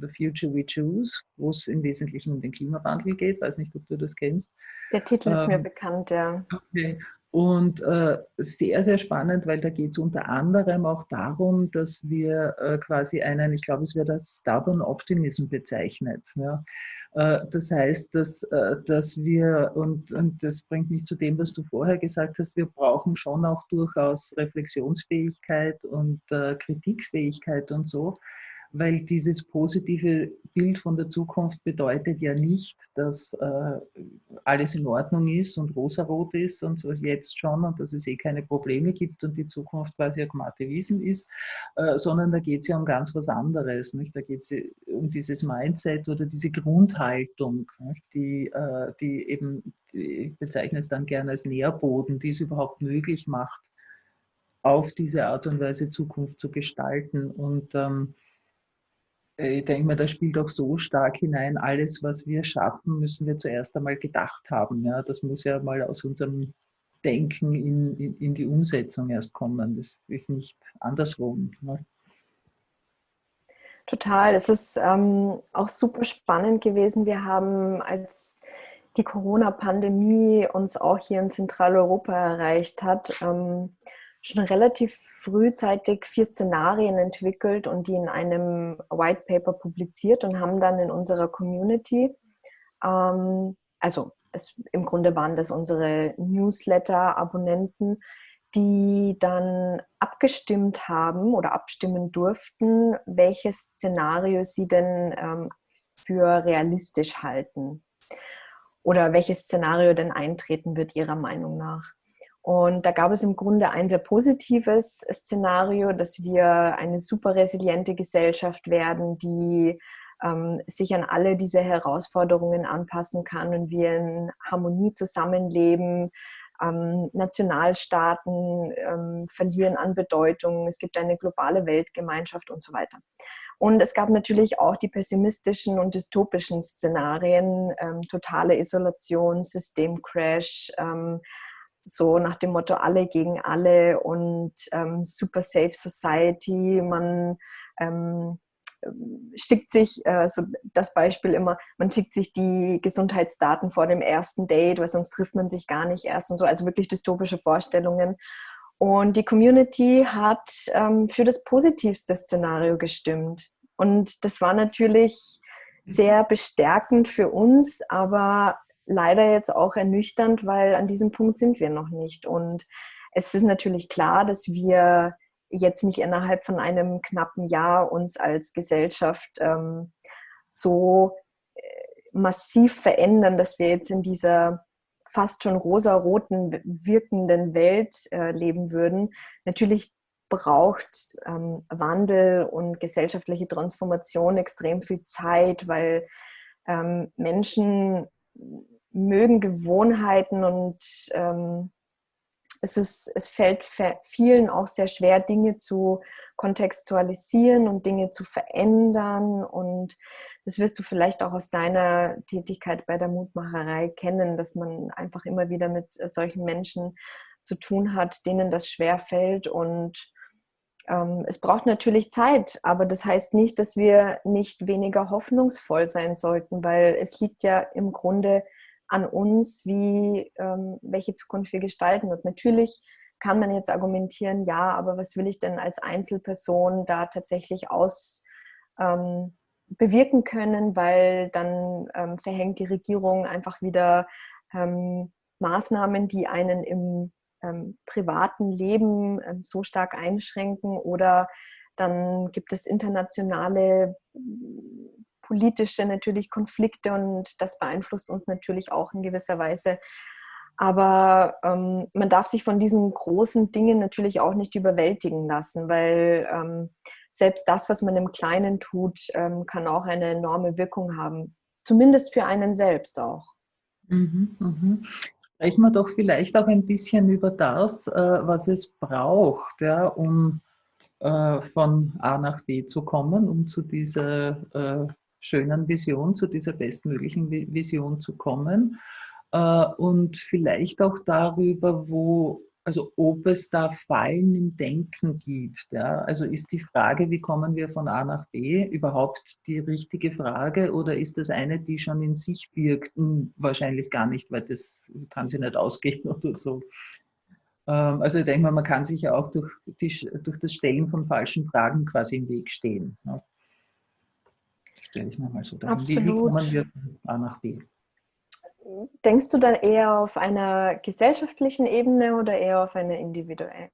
The Future We Choose, wo es im Wesentlichen um den Klimawandel geht. Ich weiß nicht, ob du das kennst. Der Titel ist ähm, mir bekannt, ja. Okay. Und äh, sehr, sehr spannend, weil da geht es unter anderem auch darum, dass wir äh, quasi einen, ich glaube, es wird als Stubborn Optimism bezeichnet. Ja. Äh, das heißt, dass, äh, dass wir, und, und das bringt mich zu dem, was du vorher gesagt hast, wir brauchen schon auch durchaus Reflexionsfähigkeit und äh, Kritikfähigkeit und so weil dieses positive Bild von der Zukunft bedeutet ja nicht, dass äh, alles in Ordnung ist und rosarot ist und so jetzt schon und dass es eh keine Probleme gibt und die Zukunft quasi eine Wiesen ist, äh, sondern da geht es ja um ganz was anderes. Nicht? Da geht es um dieses Mindset oder diese Grundhaltung, nicht? Die, äh, die eben, ich bezeichne es dann gerne als Nährboden, die es überhaupt möglich macht, auf diese Art und Weise Zukunft zu gestalten. Und ähm, äh, ich denke mir, da spielt auch so stark hinein, alles, was wir schaffen, müssen wir zuerst einmal gedacht haben. Ja, das muss ja mal aus unserem Denken in, in, in die Umsetzung erst kommen. Das ist nicht andersrum. Ne? Total. Es ist ähm, auch super spannend gewesen. Wir haben, als die Corona-Pandemie uns auch hier in Zentraleuropa erreicht hat, ähm, schon relativ frühzeitig vier Szenarien entwickelt und die in einem White Paper publiziert und haben dann in unserer Community, ähm, also es, im Grunde waren das unsere Newsletter-Abonnenten, die dann abgestimmt haben oder abstimmen durften, welches Szenario sie denn ähm, für realistisch halten oder welches Szenario denn eintreten wird ihrer Meinung nach. Und da gab es im Grunde ein sehr positives Szenario, dass wir eine super resiliente Gesellschaft werden, die ähm, sich an alle diese Herausforderungen anpassen kann und wir in Harmonie zusammenleben. Ähm, Nationalstaaten ähm, verlieren an Bedeutung. Es gibt eine globale Weltgemeinschaft und so weiter. Und es gab natürlich auch die pessimistischen und dystopischen Szenarien, ähm, totale Isolation, Systemcrash, ähm, so nach dem Motto alle gegen alle und ähm, super safe society. Man ähm, schickt sich, äh, so das Beispiel immer, man schickt sich die Gesundheitsdaten vor dem ersten Date, weil sonst trifft man sich gar nicht erst und so. Also wirklich dystopische Vorstellungen. Und die Community hat ähm, für das positivste Szenario gestimmt. Und das war natürlich sehr bestärkend für uns, aber leider jetzt auch ernüchternd, weil an diesem Punkt sind wir noch nicht. Und es ist natürlich klar, dass wir jetzt nicht innerhalb von einem knappen Jahr uns als Gesellschaft ähm, so äh, massiv verändern, dass wir jetzt in dieser fast schon rosaroten wirkenden Welt äh, leben würden. Natürlich braucht ähm, Wandel und gesellschaftliche Transformation extrem viel Zeit, weil ähm, Menschen mögen Gewohnheiten und ähm, es, ist, es fällt vielen auch sehr schwer, Dinge zu kontextualisieren und Dinge zu verändern. Und das wirst du vielleicht auch aus deiner Tätigkeit bei der Mutmacherei kennen, dass man einfach immer wieder mit solchen Menschen zu tun hat, denen das schwer fällt. Und es braucht natürlich Zeit, aber das heißt nicht, dass wir nicht weniger hoffnungsvoll sein sollten, weil es liegt ja im Grunde an uns, wie, ähm, welche Zukunft wir gestalten. Und natürlich kann man jetzt argumentieren, ja, aber was will ich denn als Einzelperson da tatsächlich aus ähm, bewirken können, weil dann ähm, verhängt die Regierung einfach wieder ähm, Maßnahmen, die einen im ähm, privaten Leben ähm, so stark einschränken oder dann gibt es internationale politische natürlich Konflikte und das beeinflusst uns natürlich auch in gewisser Weise. Aber ähm, man darf sich von diesen großen Dingen natürlich auch nicht überwältigen lassen, weil ähm, selbst das, was man im Kleinen tut, ähm, kann auch eine enorme Wirkung haben. Zumindest für einen selbst auch. Mhm, mhm. Sprechen wir doch vielleicht auch ein bisschen über das, äh, was es braucht, ja, um äh, von A nach B zu kommen, um zu dieser äh, schönen Vision, zu dieser bestmöglichen Vision zu kommen. Und vielleicht auch darüber, wo, also ob es da Fallen im Denken gibt. Ja? Also ist die Frage, wie kommen wir von A nach B, überhaupt die richtige Frage oder ist das eine, die schon in sich birgt? Hm, wahrscheinlich gar nicht, weil das kann sie nicht ausgehen [laughs] oder so. Ähm, also ich denke mal, man kann sich ja auch durch, die, durch das Stellen von falschen Fragen quasi im Weg stehen. Ne? stelle ich mir mal so dahin. Wie, wie kommen wir von A nach B? Denkst du dann eher auf einer gesellschaftlichen Ebene oder eher auf einer individuellen?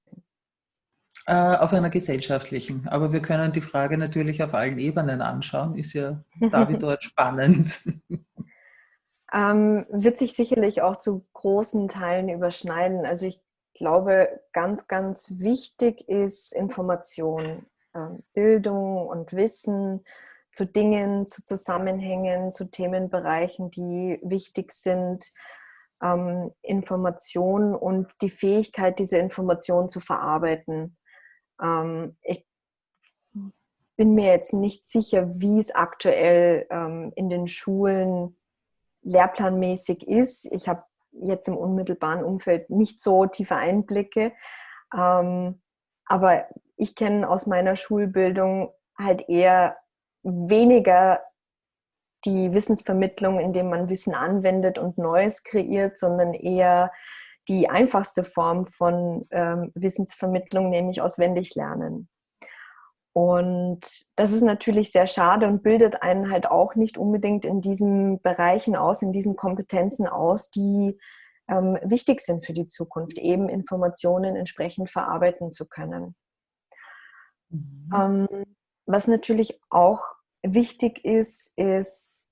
Äh, auf einer gesellschaftlichen. Aber wir können die Frage natürlich auf allen Ebenen anschauen. Ist ja da wie dort [laughs] spannend. Ähm, wird sich sicherlich auch zu großen Teilen überschneiden. Also ich glaube, ganz, ganz wichtig ist Information, ähm, Bildung und Wissen zu Dingen, zu Zusammenhängen, zu Themenbereichen, die wichtig sind, ähm, Informationen und die Fähigkeit, diese Informationen zu verarbeiten. Ähm, ich bin mir jetzt nicht sicher, wie es aktuell ähm, in den Schulen lehrplanmäßig ist. Ich habe jetzt im unmittelbaren Umfeld nicht so tiefe Einblicke. Ähm, aber ich kenne aus meiner Schulbildung halt eher weniger die Wissensvermittlung, indem man Wissen anwendet und Neues kreiert, sondern eher die einfachste Form von ähm, Wissensvermittlung, nämlich auswendig lernen. Und das ist natürlich sehr schade und bildet einen halt auch nicht unbedingt in diesen Bereichen aus, in diesen Kompetenzen aus, die ähm, wichtig sind für die Zukunft, eben Informationen entsprechend verarbeiten zu können. Mhm. Ähm, was natürlich auch wichtig ist, ist,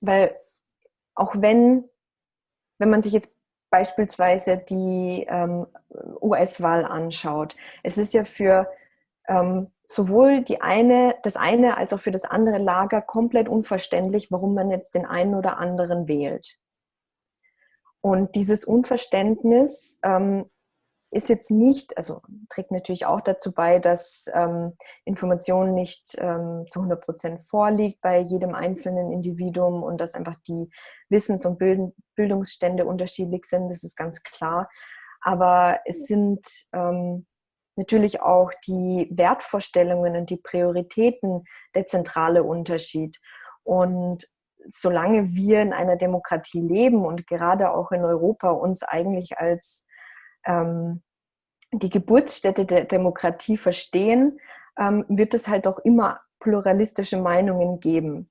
weil auch wenn, wenn man sich jetzt beispielsweise die ähm, US-Wahl anschaut, es ist ja für ähm, sowohl die eine, das eine als auch für das andere Lager komplett unverständlich, warum man jetzt den einen oder anderen wählt. Und dieses Unverständnis ähm, ist jetzt nicht, also trägt natürlich auch dazu bei, dass ähm, Information nicht ähm, zu 100 Prozent vorliegt bei jedem einzelnen Individuum und dass einfach die Wissens- und Bildungsstände unterschiedlich sind, das ist ganz klar. Aber es sind ähm, natürlich auch die Wertvorstellungen und die Prioritäten der zentrale Unterschied. Und solange wir in einer Demokratie leben und gerade auch in Europa uns eigentlich als ähm, die Geburtsstätte der Demokratie verstehen, ähm, wird es halt auch immer pluralistische Meinungen geben.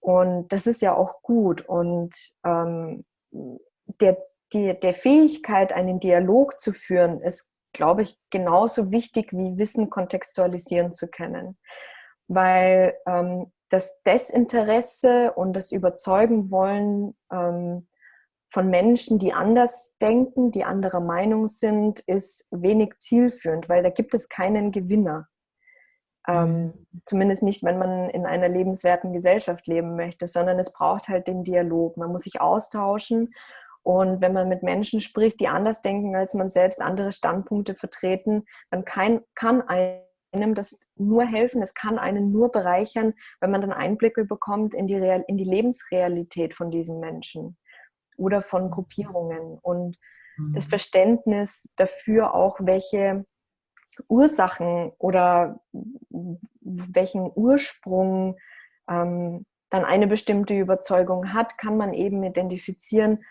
Und das ist ja auch gut. Und ähm, der, die, der Fähigkeit, einen Dialog zu führen, ist, glaube ich, genauso wichtig wie Wissen kontextualisieren zu können. Weil ähm, das Desinteresse und das Überzeugen wollen ähm, von Menschen, die anders denken, die anderer Meinung sind, ist wenig zielführend, weil da gibt es keinen Gewinner. Ähm, mhm. zumindest nicht, wenn man in einer lebenswerten Gesellschaft leben möchte, sondern es braucht halt den Dialog. Man muss sich austauschen und wenn man mit Menschen spricht, die anders denken als man selbst, andere Standpunkte vertreten, dann kann, kann einem das nur helfen, es kann einen nur bereichern, wenn man dann Einblicke bekommt in die, Real, in die Lebensrealität von diesen Menschen oder von mhm. Gruppierungen und mhm. das Verständnis dafür auch, welche Ursachen oder welchen Ursprung ähm, dann eine bestimmte Überzeugung hat, kann man eben identifizieren,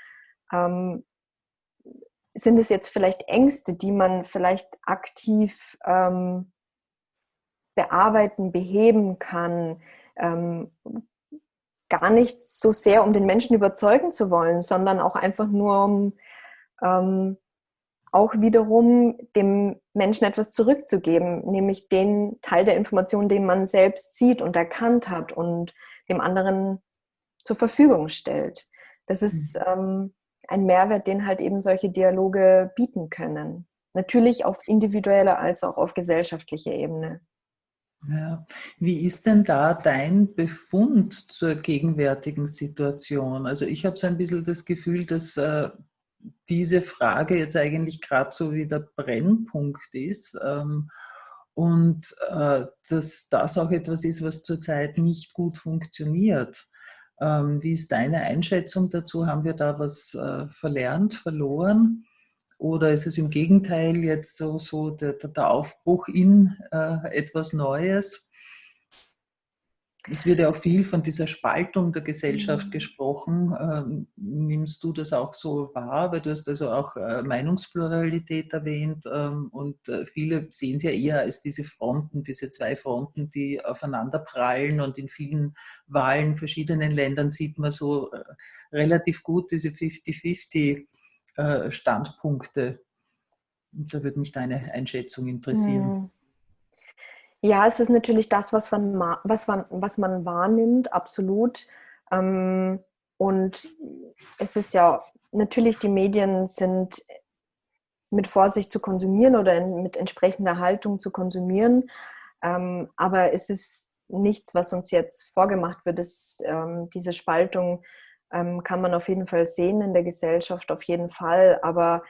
ähm, sind es jetzt vielleicht Ängste, die man vielleicht aktiv ähm, bearbeiten, beheben kann, ähm, gar nicht so sehr, um den Menschen überzeugen zu wollen, sondern auch einfach nur, um ähm, auch wiederum dem Menschen etwas zurückzugeben, nämlich den Teil der Information, den man selbst sieht und erkannt hat und dem anderen zur Verfügung stellt. Das ist mhm. ähm, ein Mehrwert, den halt eben solche Dialoge bieten können. Natürlich auf individueller als auch auf gesellschaftlicher Ebene. Ja. Wie ist denn da dein Befund zur gegenwärtigen Situation? Also ich habe so ein bisschen das Gefühl, dass äh, diese Frage jetzt eigentlich gerade so wie der Brennpunkt ist ähm, und äh, dass das auch etwas ist, was zurzeit nicht gut funktioniert. Ähm, wie ist deine Einschätzung dazu? Haben wir da was äh, verlernt, verloren? Oder ist es im Gegenteil jetzt so, so der, der Aufbruch in äh, etwas Neues? Es wird ja auch viel von dieser Spaltung der Gesellschaft mhm. gesprochen. Ähm, nimmst du das auch so wahr? Weil du hast also auch äh, Meinungspluralität erwähnt ähm, und äh, viele sehen es ja eher als diese Fronten, diese zwei Fronten, die aufeinander prallen und in vielen Wahlen verschiedenen Ländern sieht man so äh, relativ gut diese 50-50 äh, Standpunkte. Und da würde mich deine Einschätzung interessieren. Mhm. Ja, es ist natürlich das, was man, was man, was man wahrnimmt, absolut. Ähm, und es ist ja natürlich, die Medien sind mit Vorsicht zu konsumieren oder mit entsprechender Haltung zu konsumieren. Ähm, aber es ist nichts, was uns jetzt vorgemacht wird. Es, ähm, diese Spaltung kann man auf jeden Fall sehen in der Gesellschaft, auf jeden Fall. Aber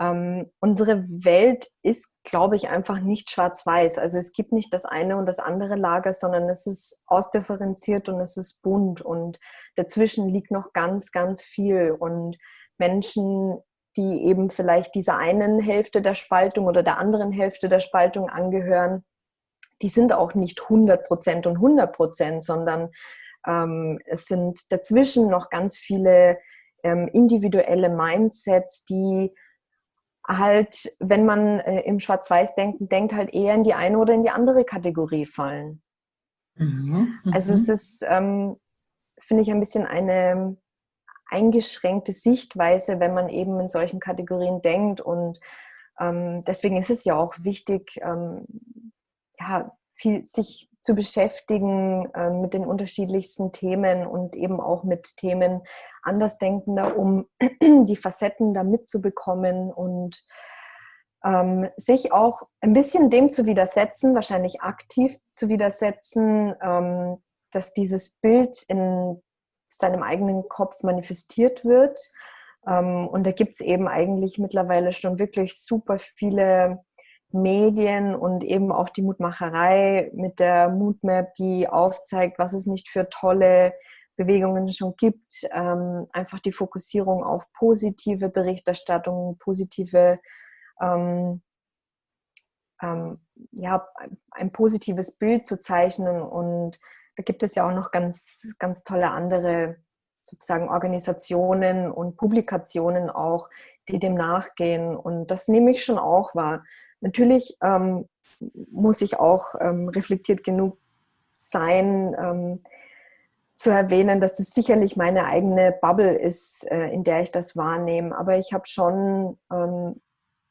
ähm, unsere Welt ist, glaube ich, einfach nicht schwarz-weiß. Also es gibt nicht das eine und das andere Lager, sondern es ist ausdifferenziert und es ist bunt und dazwischen liegt noch ganz, ganz viel. Und Menschen, die eben vielleicht dieser einen Hälfte der Spaltung oder der anderen Hälfte der Spaltung angehören, die sind auch nicht 100 Prozent und 100 Prozent, sondern ähm, es sind dazwischen noch ganz viele ähm, individuelle Mindsets, die halt, wenn man äh, im Schwarz-Weiß-Denken denkt, halt eher in die eine oder in die andere Kategorie fallen. Mhm, also es mhm. ist, ähm, finde ich, ein bisschen eine eingeschränkte Sichtweise, wenn man eben in solchen Kategorien denkt. Und ähm, deswegen ist es ja auch wichtig, ähm, ja, viel, sich zu beschäftigen äh, mit den unterschiedlichsten Themen und eben auch mit Themen Andersdenkender, um [clears throat] die Facetten da mitzubekommen und ähm, sich auch ein bisschen dem zu widersetzen, wahrscheinlich aktiv zu widersetzen, ähm, dass dieses Bild in seinem eigenen Kopf manifestiert wird. Ähm, und da gibt es eben eigentlich mittlerweile schon wirklich super viele Medien und eben auch die Mutmacherei mit der Moodmap, die aufzeigt, was es nicht für tolle Bewegungen schon gibt. Ähm, einfach die Fokussierung auf positive Berichterstattung, positive, ähm, ähm, ja, ein positives Bild zu zeichnen. Und da gibt es ja auch noch ganz, ganz tolle andere sozusagen Organisationen und Publikationen auch, die dem nachgehen. Und das nehme ich schon auch wahr. Natürlich ähm, muss ich auch ähm, reflektiert genug sein, ähm, zu erwähnen, dass es sicherlich meine eigene Bubble ist, äh, in der ich das wahrnehme. Aber ich habe schon ähm,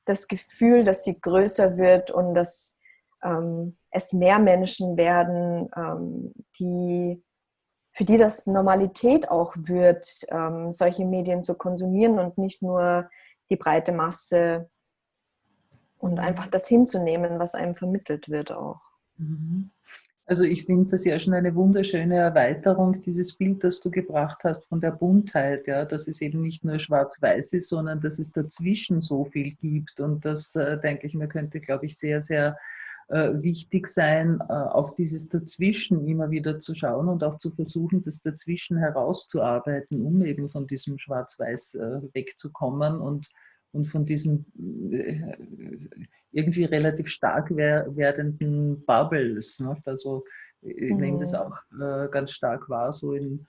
das Gefühl, dass sie größer wird und dass ähm, es mehr Menschen werden, ähm, die für die das Normalität auch wird, ähm, solche Medien zu konsumieren und nicht nur die breite Masse und mhm. einfach das hinzunehmen, was einem vermittelt wird auch. Mhm. Also ich finde das ja schon eine wunderschöne Erweiterung, dieses Bild, das du gebracht hast von der Buntheit, ja, dass es eben nicht nur schwarz-weiß ist, sondern dass es dazwischen so viel gibt. Und das, äh, denke ich mir, könnte, glaube ich, sehr, sehr wichtig sein, äh, auf dieses Dazwischen immer wieder zu schauen und auch zu versuchen, das Dazwischen herauszuarbeiten, um eben von diesem Schwarz-Weiß äh, wegzukommen und, und von diesen äh, irgendwie relativ stark werdenden Bubbles. Ne? Also ich mhm. nehme das mhm. auch äh, ganz stark wahr, so in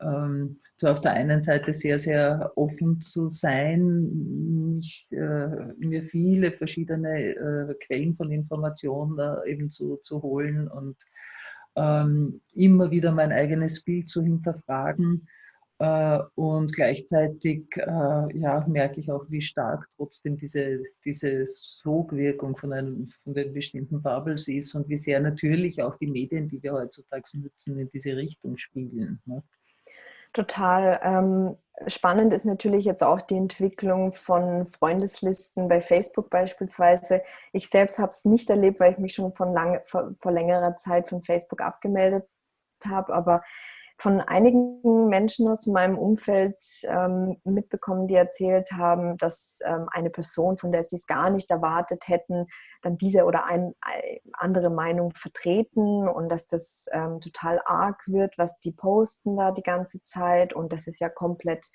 ähm, so auf der einen Seite sehr, sehr offen zu sein, mich, äh, mir viele verschiedene äh, Quellen von Informationen äh, eben zu, zu holen und ähm, immer wieder mein eigenes Bild zu hinterfragen äh, und gleichzeitig äh, ja, merke ich auch, wie stark trotzdem diese, diese Sogwirkung von, einem, von den bestimmten Bubbles ist und wie sehr natürlich auch die Medien, die wir heutzutage nutzen, in diese Richtung spielen. Ne? Total. Ähm, spannend ist natürlich jetzt auch die Entwicklung von Freundeslisten bei Facebook beispielsweise. Ich selbst habe es nicht erlebt, weil ich mich schon von lang, vor, vor längerer Zeit von Facebook abgemeldet habe, aber von einigen Menschen aus meinem Umfeld ähm, mitbekommen, die erzählt haben, dass ähm, eine Person, von der sie es gar nicht erwartet hätten, dann diese oder eine andere Meinung vertreten und dass das ähm, total arg wird, was die posten da die ganze Zeit und das ist ja komplett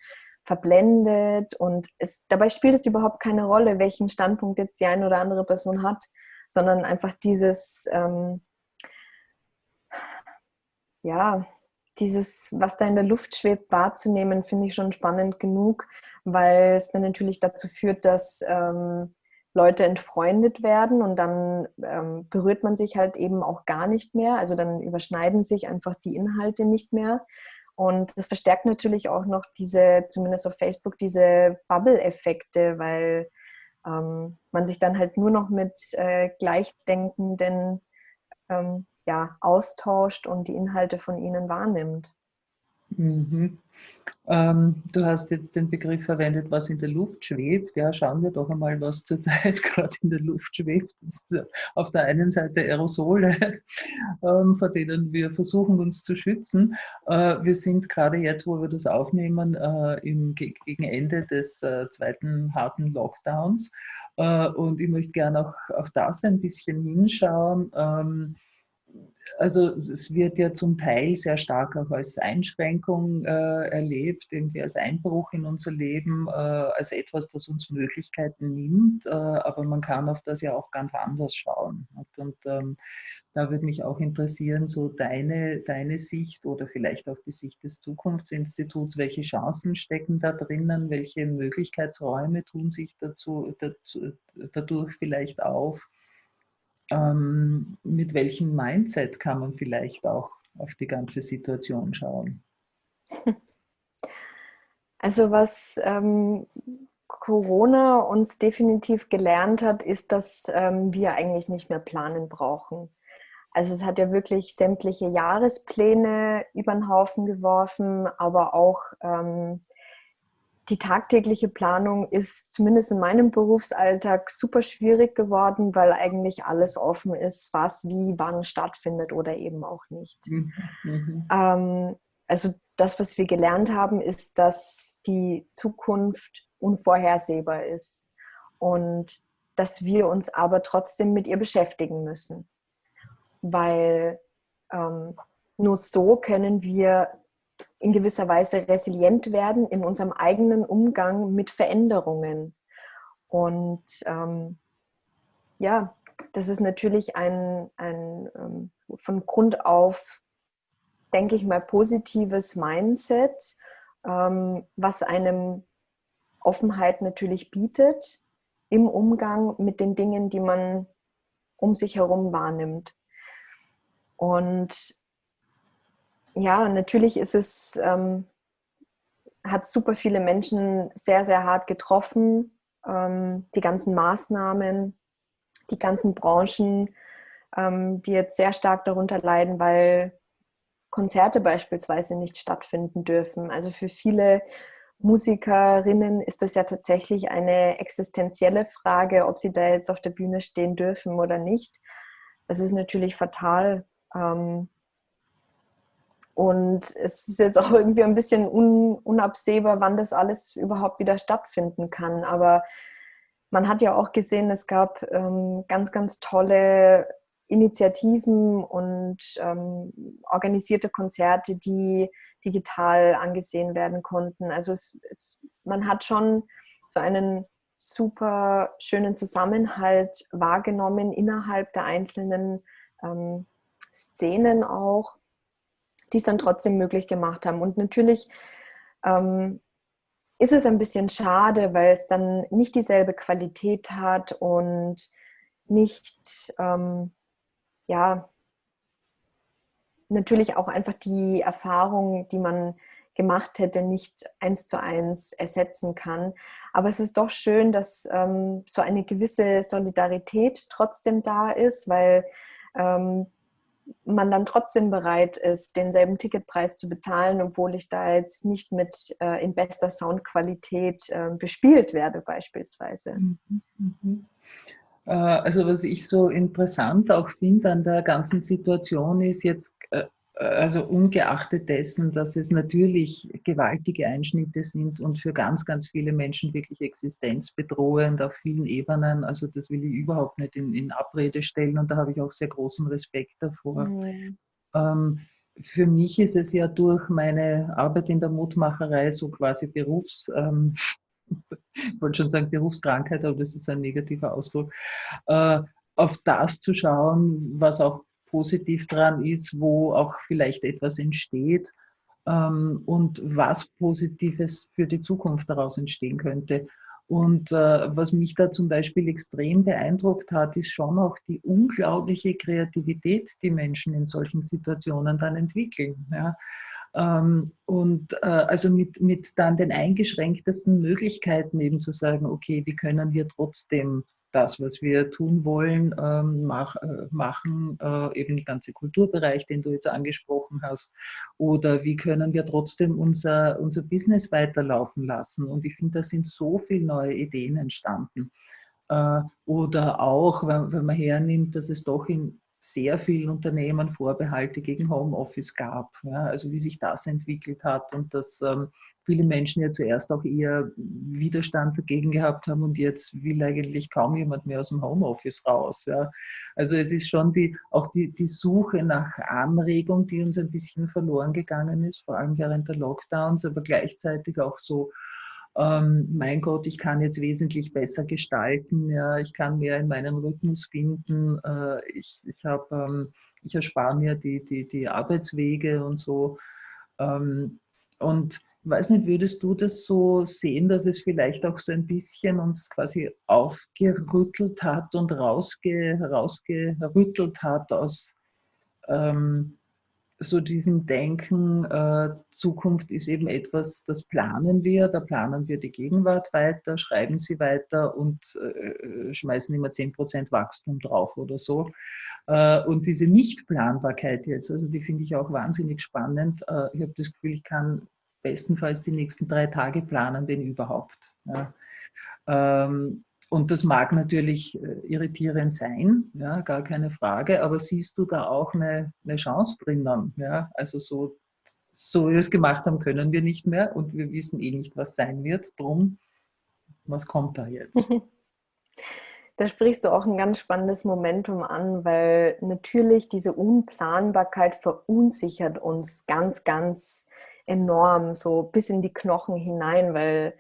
verblendet und es, dabei spielt es überhaupt keine Rolle, welchen Standpunkt jetzt die eine oder andere Person hat, sondern einfach dieses, ähm, ja, dieses, was da in der Luft schwebt, wahrzunehmen, finde ich schon spannend genug, weil es dann natürlich dazu führt, dass ähm, Leute entfreundet werden und dann ähm, berührt man sich halt eben auch gar nicht mehr. Also dann überschneiden sich einfach die Inhalte nicht mehr. Und das verstärkt natürlich auch noch diese, zumindest auf Facebook, diese Bubble-Effekte, weil ähm, man sich dann halt nur noch mit äh, Gleichdenkenden ähm, ja, austauscht und die Inhalte von ihnen wahrnimmt. Mhm. Ähm, du hast jetzt den Begriff verwendet, was in der Luft schwebt. Ja, schauen wir doch einmal, was zurzeit [laughs] gerade in der Luft schwebt. auf der einen Seite Aerosole, [laughs] ähm, vor denen wir versuchen, uns zu schützen. Äh, wir sind gerade jetzt, wo wir das aufnehmen, äh, im, gegen Ende des äh, zweiten harten Lockdowns. Äh, und ich möchte gerne auch auf das ein bisschen hinschauen. Ähm, also es wird ja zum Teil sehr stark auch als Einschränkung äh, erlebt, irgendwie als Einbruch in unser Leben, äh, als etwas, das uns Möglichkeiten nimmt, äh, aber man kann auf das ja auch ganz anders schauen. Und ähm, da würde mich auch interessieren, so deine, deine Sicht oder vielleicht auch die Sicht des Zukunftsinstituts, welche Chancen stecken da drinnen, welche Möglichkeitsräume tun sich dazu, dazu dadurch vielleicht auf? Ähm, mit welchem Mindset kann man vielleicht auch auf die ganze Situation schauen? Also was ähm, Corona uns definitiv gelernt hat, ist, dass ähm, wir eigentlich nicht mehr planen brauchen. Also es hat ja wirklich sämtliche Jahrespläne über den Haufen geworfen, aber auch ähm, die tagtägliche Planung ist zumindest in meinem Berufsalltag super schwierig geworden, weil eigentlich alles offen ist, was wie wann stattfindet oder eben auch nicht. Mhm. Ähm, also das, was wir gelernt haben, ist, dass die Zukunft unvorhersehbar ist und dass wir uns aber trotzdem mit ihr beschäftigen müssen, weil ähm, nur so können wir in gewisser Weise resilient werden in unserem eigenen Umgang mit Veränderungen. Und ähm, ja, das ist natürlich ein, ein ähm, von Grund auf, denke ich mal, positives Mindset, ähm, was einem Offenheit natürlich bietet im Umgang mit den Dingen, die man um sich herum wahrnimmt. Und ja, natürlich ist es, ähm, hat super viele Menschen sehr, sehr hart getroffen. Ähm, die ganzen Maßnahmen, die ganzen Branchen ähm, die jetzt sehr stark darunter leiden, weil Konzerte beispielsweise nicht stattfinden dürfen. Also für viele Musikerinnen ist das ja tatsächlich eine existenzielle Frage, ob sie da jetzt auf der Bühne stehen dürfen oder nicht. Das ist natürlich fatal. Ähm, und es ist jetzt auch irgendwie ein bisschen unabsehbar, wann das alles überhaupt wieder stattfinden kann. Aber man hat ja auch gesehen, es gab ähm, ganz, ganz tolle Initiativen und ähm, organisierte Konzerte, die digital angesehen werden konnten. Also es, es, man hat schon so einen super schönen Zusammenhalt wahrgenommen innerhalb der einzelnen ähm, Szenen auch, die es dann trotzdem möglich gemacht haben. Und natürlich ähm, ist es ein bisschen schade, weil es dann nicht dieselbe Qualität hat und nicht, ähm, ja, natürlich auch einfach die Erfahrung, die man gemacht hätte, nicht eins zu eins ersetzen kann. Aber es ist doch schön, dass ähm, so eine gewisse Solidarität trotzdem da ist, weil ähm, man dann trotzdem bereit ist, denselben Ticketpreis zu bezahlen, obwohl ich da jetzt nicht mit äh, in bester Soundqualität äh, bespielt werde beispielsweise. Mhm. Mhm. Äh, also was ich so interessant auch finde an der ganzen Situation ist jetzt, äh, also ungeachtet dessen, dass es natürlich gewaltige Einschnitte sind und für ganz, ganz viele Menschen wirklich existenzbedrohend auf vielen Ebenen. Also das will ich überhaupt nicht in, in Abrede stellen und da habe ich auch sehr großen Respekt davor. Mhm. Ähm, für mich ist es ja durch meine Arbeit in der Mutmacherei so quasi Berufs, ähm, ich [laughs] wollte schon sagen Berufskrankheit, aber das ist ein negativer Ausdruck, äh, auf das zu schauen, was auch positiv dran ist, wo auch vielleicht etwas entsteht ähm, und was Positives für die Zukunft daraus entstehen könnte. Und äh, was mich da zum Beispiel extrem beeindruckt hat, ist schon auch die unglaubliche Kreativität, die Menschen in solchen Situationen dann entwickeln. Ja. Ähm, und äh, also mit, mit dann den eingeschränktesten Möglichkeiten eben zu sagen, okay, wie können wir trotzdem das, was wir tun wollen, ähm, mach, äh, machen, äh, eben der ganze Kulturbereich, den du jetzt angesprochen hast, oder wie können wir trotzdem unser, unser Business weiterlaufen lassen. Und ich finde, da sind so viele neue Ideen entstanden. Äh, oder auch, wenn, wenn man hernimmt, dass es doch in sehr vielen Unternehmen Vorbehalte gegen Homeoffice gab. Ja, also wie sich das entwickelt hat und dass ähm, viele Menschen ja zuerst auch eher Widerstand dagegen gehabt haben und jetzt will eigentlich kaum jemand mehr aus dem Homeoffice raus. Ja. Also es ist schon die, auch die, die Suche nach Anregung, die uns ein bisschen verloren gegangen ist, vor allem während der Lockdowns, aber gleichzeitig auch so ähm, mein Gott, ich kann jetzt wesentlich besser gestalten, ja, ich kann mehr in meinen Rhythmus finden, äh, ich, ich, hab, ähm, ich erspare mir die, die, die Arbeitswege und so. Ähm, und weiß nicht, würdest du das so sehen, dass es vielleicht auch so ein bisschen uns quasi aufgerüttelt hat und rausge, rausgerüttelt hat aus ähm, so diesem Denken, äh, Zukunft ist eben etwas, das planen wir, da planen wir die Gegenwart weiter, schreiben sie weiter und äh, schmeißen immer 10% Wachstum drauf oder so. Äh, und diese Nichtplanbarkeit jetzt, also die finde ich auch wahnsinnig spannend. Äh, ich habe das Gefühl, ich kann bestenfalls die nächsten drei Tage planen, wenn überhaupt. Ja. Ähm, und das mag natürlich äh, irritierend sein, ja, gar keine Frage, aber siehst du da auch eine, eine Chance drinnen? Ja? Also so, so wie wir es gemacht haben, können wir nicht mehr und wir wissen eh nicht, was sein wird. Drum, was kommt da jetzt? [laughs] Da sprichst du auch ein ganz spannendes Momentum an, weil natürlich diese Unplanbarkeit verunsichert uns ganz, ganz enorm, so bis in die Knochen hinein, weil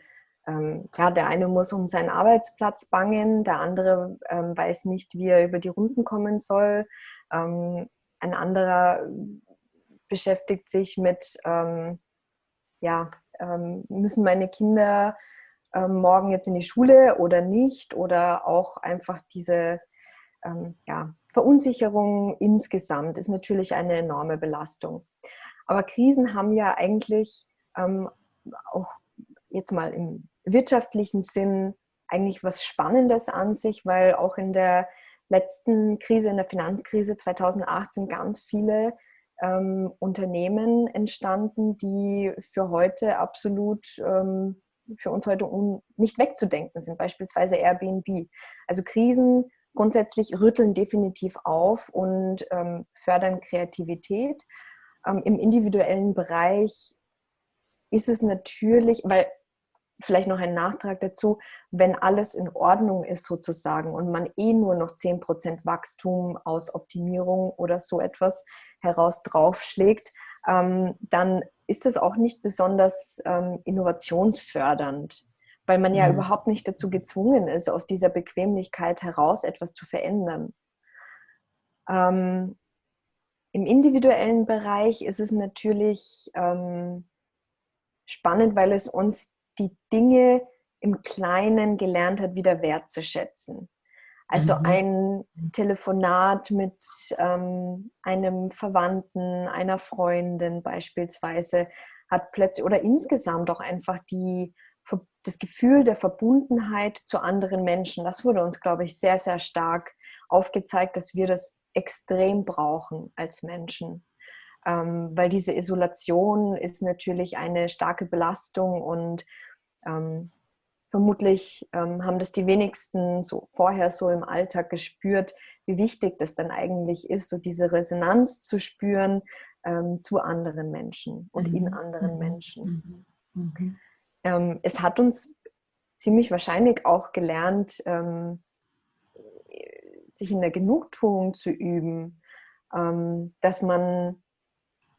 ähm, ja, der eine muss um seinen Arbeitsplatz bangen, der andere ähm, weiß nicht, wie er über die Runden kommen soll. Ähm, ein anderer beschäftigt sich mit, ähm, ja, ähm, müssen meine Kinder ähm, morgen jetzt in die Schule oder nicht? Oder auch einfach diese ja, Verunsicherung insgesamt ist natürlich eine enorme Belastung. Aber Krisen haben ja eigentlich auch jetzt mal im wirtschaftlichen Sinn eigentlich was Spannendes an sich, weil auch in der letzten Krise, in der Finanzkrise 2008, sind ganz viele ähm, Unternehmen entstanden, die für heute absolut, ähm, für uns heute nicht wegzudenken sind, beispielsweise Airbnb. Also Krisen grundsätzlich rütteln definitiv auf und ähm, fördern Kreativität. Ähm, Im individuellen Bereich ist es natürlich, weil vielleicht noch ein Nachtrag dazu, wenn alles in Ordnung ist sozusagen und man eh nur noch 10% Wachstum aus Optimierung oder so etwas heraus draufschlägt, ähm, dann ist das auch nicht besonders ähm, innovationsfördernd, weil man ja mhm. überhaupt nicht dazu gezwungen ist, aus dieser Bequemlichkeit heraus etwas zu verändern. Ähm, Im individuellen Bereich ist es natürlich ähm, spannend, weil es uns die Dinge im Kleinen gelernt hat, wieder wertzuschätzen. Also mhm. ein Telefonat mit ähm, einem Verwandten, einer Freundin beispielsweise hat plötzlich oder insgesamt auch einfach die, das Gefühl der Verbundenheit zu anderen Menschen. Das wurde uns, glaube ich, sehr, sehr stark aufgezeigt, dass wir das extrem brauchen als Menschen. Ähm, weil diese Isolation ist natürlich eine starke Belastung und ähm, vermutlich ähm, haben das die wenigsten so vorher so im Alltag gespürt, wie wichtig das dann eigentlich ist, so diese Resonanz zu spüren ähm, zu anderen Menschen und mhm. in anderen mhm. Menschen. Mhm. mhm. Ähm, es hat uns ziemlich wahrscheinlich auch gelernt, ähm, sich in der Genugtuung zu üben, dass man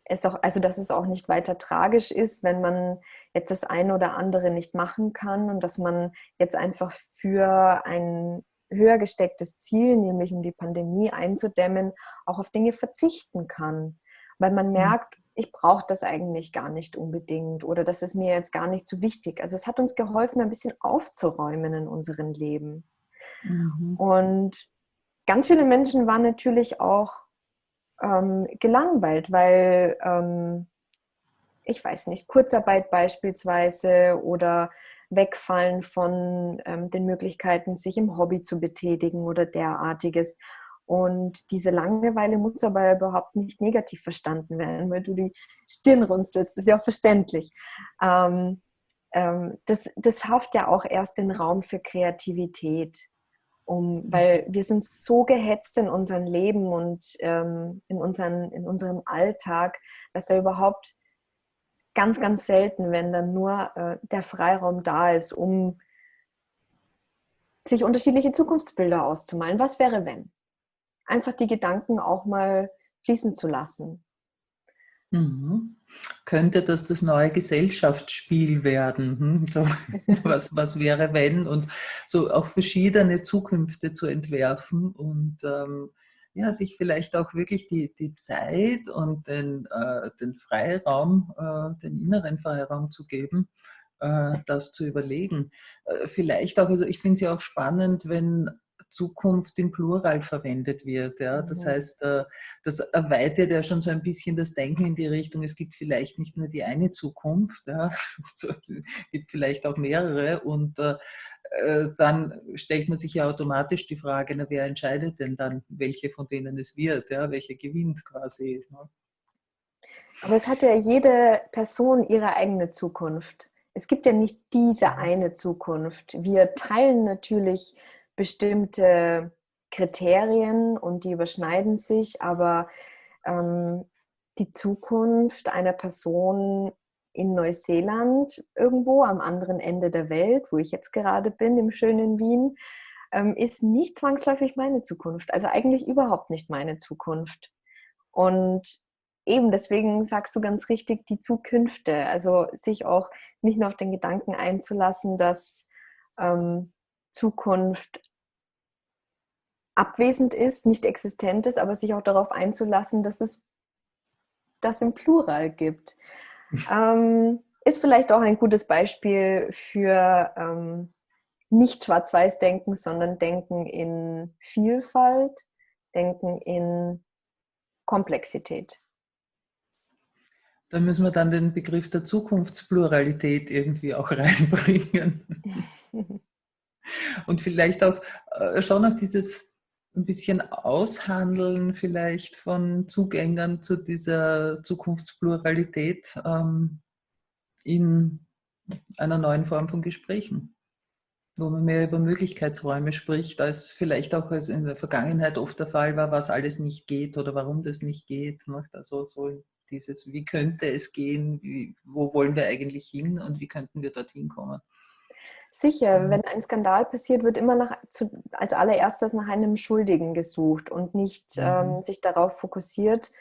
es auch, also dass es auch nicht weiter tragisch ist, wenn man jetzt das eine oder andere nicht machen kann und dass man jetzt einfach für ein höher gestecktes Ziel, nämlich um die Pandemie einzudämmen, auch auf Dinge verzichten kann. Weil man mhm. merkt, ich brauche das eigentlich gar nicht unbedingt oder das ist mir jetzt gar nicht so wichtig. Also es hat uns geholfen, ein bisschen aufzuräumen in unserem Leben. Mhm. Und ganz viele Menschen waren natürlich auch ähm, gelangweilt, weil ähm, ich weiß nicht, Kurzarbeit beispielsweise oder Wegfallen von ähm, den Möglichkeiten, sich im Hobby zu betätigen oder derartiges. Und diese Langeweile muss aber überhaupt nicht negativ verstanden werden, weil du die Stirn runzelst. Das ist ja auch verständlich. Ähm, ähm, das, das schafft ja auch erst den Raum für Kreativität um, mhm. weil wir sind so gehetzt in unserem Leben und ähm, in, unseren, in unserem Alltag, dass er überhaupt ganz, ganz selten, wenn dann nur äh, der Freiraum da ist, um sich unterschiedliche Zukunftsbilder auszumalen. Was wäre, wenn? Einfach die Gedanken auch mal fließen zu lassen. Mhm. Könnte das das neue Gesellschaftsspiel werden? Hm? [laughs] Was, was wäre, wenn? Und so auch verschiedene Zukünfte zu entwerfen und ähm, ja, sich vielleicht auch wirklich die, die Zeit und den, äh, den Freiraum, äh, den inneren Freiraum zu geben, äh, das zu überlegen. Äh, vielleicht auch, also ich finde es ja auch spannend, wenn Zukunft im Plural verwendet wird. Ja. Das mhm. heißt, äh, das erweitert ja schon so ein bisschen das Denken in die Richtung, es gibt vielleicht nicht nur die eine Zukunft, ja. [laughs] es gibt vielleicht auch mehrere und äh, äh, dann stellt man sich ja automatisch die Frage, na, wer entscheidet denn dann, welche von denen es wird, ja, welche gewinnt quasi. Ne? Aber es hat ja jede Person ihre eigene Zukunft. Es gibt ja nicht diese eine Zukunft. Wir teilen natürlich bestimmte Kriterien und die überschneiden sich, aber ähm, die Zukunft einer Person in Neuseeland irgendwo am anderen Ende der Welt, wo ich jetzt gerade bin, im schönen Wien, ähm, ist nicht zwangsläufig meine Zukunft. Also eigentlich überhaupt nicht meine Zukunft. Und eben deswegen sagst du ganz richtig, die Zukünfte, also sich auch nicht nur auf den Gedanken einzulassen, dass ähm, Zukunft abwesend ist, nicht existent ist, aber sich auch darauf einzulassen, dass es das im Plural gibt. [laughs] ähm, ist vielleicht auch ein gutes Beispiel für ähm, nicht Schwarz-Weiß-Denken, sondern Denken in Vielfalt, Denken in Komplexität. Da müssen wir dann den Begriff der Zukunftspluralität irgendwie auch [laughs] reinbringen. [laughs] Und vielleicht auch äh, schon auch dieses ein bisschen aushandeln vielleicht von Zugängern zu dieser Zukunftspluralität ähm, in einer neuen Form von Gesprächen, wo man mehr über Möglichkeitsräume spricht, als vielleicht auch als in der Vergangenheit oft der Fall war, was alles nicht geht oder warum das nicht geht. Also so dieses, wie könnte es gehen, wie, wo wollen wir eigentlich hin und wie könnten wir dorthin kommen. Sicher, mhm. wenn ein Skandal passiert, wird immer nach, zu, als allererstes nach einem Schuldigen gesucht und nicht mhm. ähm, sich darauf fokussiert.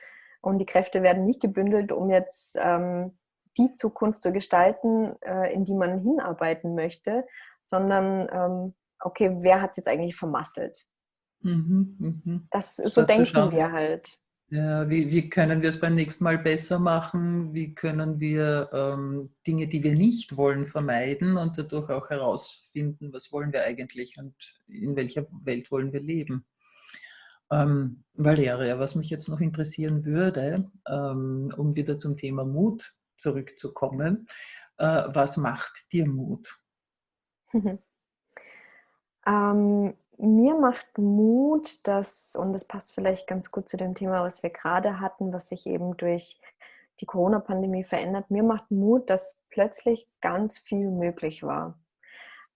Und die Kräfte werden nicht gebündelt, um jetzt ähm, die Zukunft zu gestalten, äh, in die man hinarbeiten möchte, sondern ähm, okay, wer hat es jetzt eigentlich vermasselt? Mhm, mh. Das, so denken wir halt. Ja, wie, wie, können wir es beim nächsten Mal besser machen? Wie können wir ähm, Dinge, die wir nicht wollen, vermeiden und dadurch auch herausfinden, was wollen wir eigentlich und in welcher Welt wollen wir leben? Ähm, Valeria, was mich jetzt noch interessieren würde, ähm, um wieder zum Thema Mut zurückzukommen, äh, was macht dir Mut? [laughs] ähm, mir macht Mut, dass, und das passt vielleicht ganz gut zu dem Thema, was wir gerade hatten, was sich eben durch die Corona-Pandemie verändert, mir macht Mut, dass plötzlich ganz viel möglich war.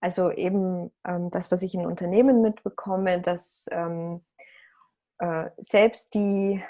Also eben ähm, das, was ich in Unternehmen mitbekomme, dass ähm, äh, selbst die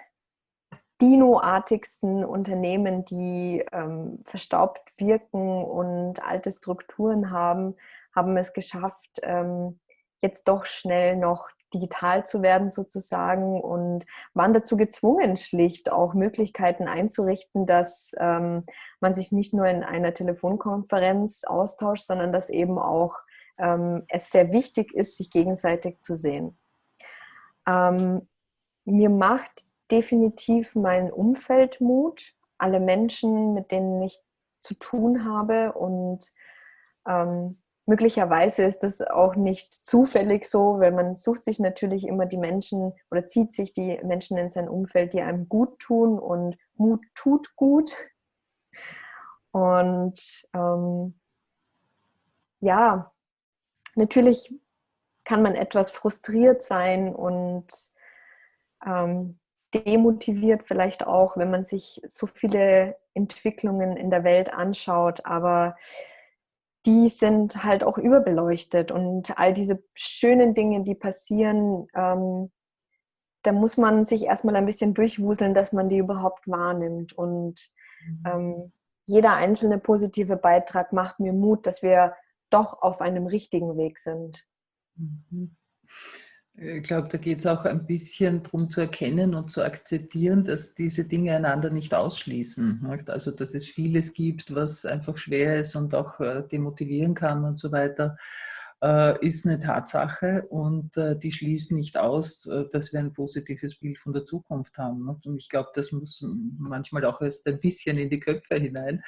Dino-artigsten Unternehmen, die ähm, verstaubt wirken und alte Strukturen haben, haben es geschafft, ähm, jetzt doch schnell noch digital zu werden sozusagen und waren dazu gezwungen, schlicht auch Möglichkeiten einzurichten, dass ähm, man sich nicht nur in einer Telefonkonferenz austauscht, sondern dass eben auch ähm, es sehr wichtig ist, sich gegenseitig zu sehen. Ähm, mir macht definitiv mein Umfeld Mut, alle Menschen, mit denen ich zu tun habe und ähm, Möglicherweise ist das auch nicht zufällig so, weil man sucht sich natürlich immer die Menschen oder zieht sich die Menschen in sein Umfeld, die einem gut tun und Mut tut gut. Und ähm, ja, natürlich kann man etwas frustriert sein und ähm, demotiviert vielleicht auch, wenn man sich so viele Entwicklungen in der Welt anschaut. Aber die sind halt auch überbeleuchtet und all diese schönen Dinge, die passieren, ähm, da muss man sich erstmal ein bisschen durchwuseln, dass man die überhaupt wahrnimmt. Und mhm. ähm, jeder einzelne positive Beitrag macht mir Mut, dass wir doch auf einem richtigen Weg sind. Mhm. Ich glaube, da geht es auch ein bisschen darum zu erkennen und zu akzeptieren, dass diese Dinge einander nicht ausschließen. Also, dass es vieles gibt, was einfach schwer ist und auch äh, demotivieren kann und so weiter, äh, ist eine Tatsache und äh, die schließt nicht aus, dass wir ein positives Bild von der Zukunft haben. Und ich glaube, das muss manchmal auch erst ein bisschen in die Köpfe hinein.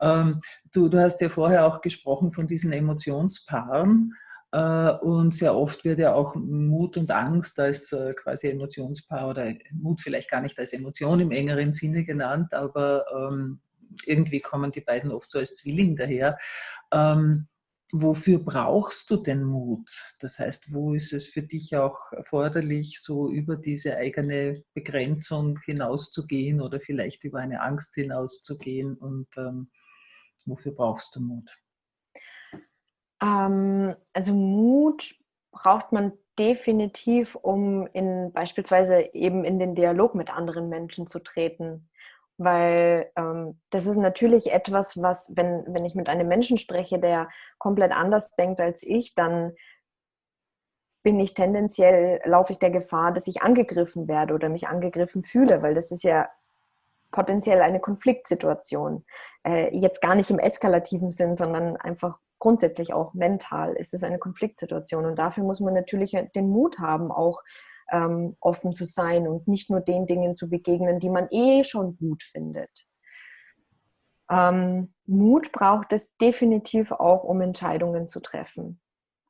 Ähm, du, du hast ja vorher auch gesprochen von diesen Emotionspaaren. Äh, und sehr oft wird ja auch Mut und Angst als äh, quasi Emotionspaar oder Mut vielleicht gar nicht als Emotion im engeren Sinne genannt, aber ähm, irgendwie kommen die beiden oft so als Zwilling daher. Ähm, wofür brauchst du denn Mut? Das heißt, wo ist es für dich auch erforderlich, so über diese eigene Begrenzung hinauszugehen oder vielleicht über eine Angst hinauszugehen? Und ähm, wofür brauchst du Mut? Ähm, also Mut braucht man definitiv, um in beispielsweise eben in den Dialog mit anderen Menschen zu treten. Weil ähm, das ist natürlich etwas, was, wenn, wenn ich mit einem Menschen spreche, der komplett anders denkt als ich, dann bin ich tendenziell, laufe ich der Gefahr, dass ich angegriffen werde oder mich angegriffen fühle, weil das ist ja potenziell eine Konfliktsituation. Äh, jetzt gar nicht im eskalativen Sinn, sondern einfach grundsätzlich auch mental ist es eine Konfliktsituation. Und dafür muss man natürlich den Mut haben, auch ähm, offen zu sein und nicht nur den Dingen zu begegnen, die man eh schon gut findet. Ähm, Mut braucht es definitiv auch, um Entscheidungen zu treffen.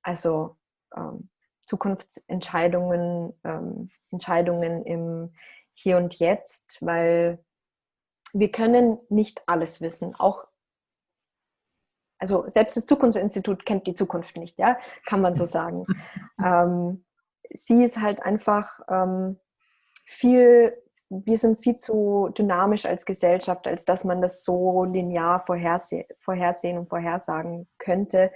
Also ähm, Zukunftsentscheidungen, ähm, Entscheidungen im Hier und Jetzt, weil wir können nicht alles wissen. Auch also selbst das Zukunftsinstitut kennt die Zukunft nicht, ja, kann man so sagen. [laughs] ähm, sie ist halt einfach ähm, viel, wir sind viel zu dynamisch als Gesellschaft, als dass man das so linear vorherse vorhersehen und vorhersagen könnte.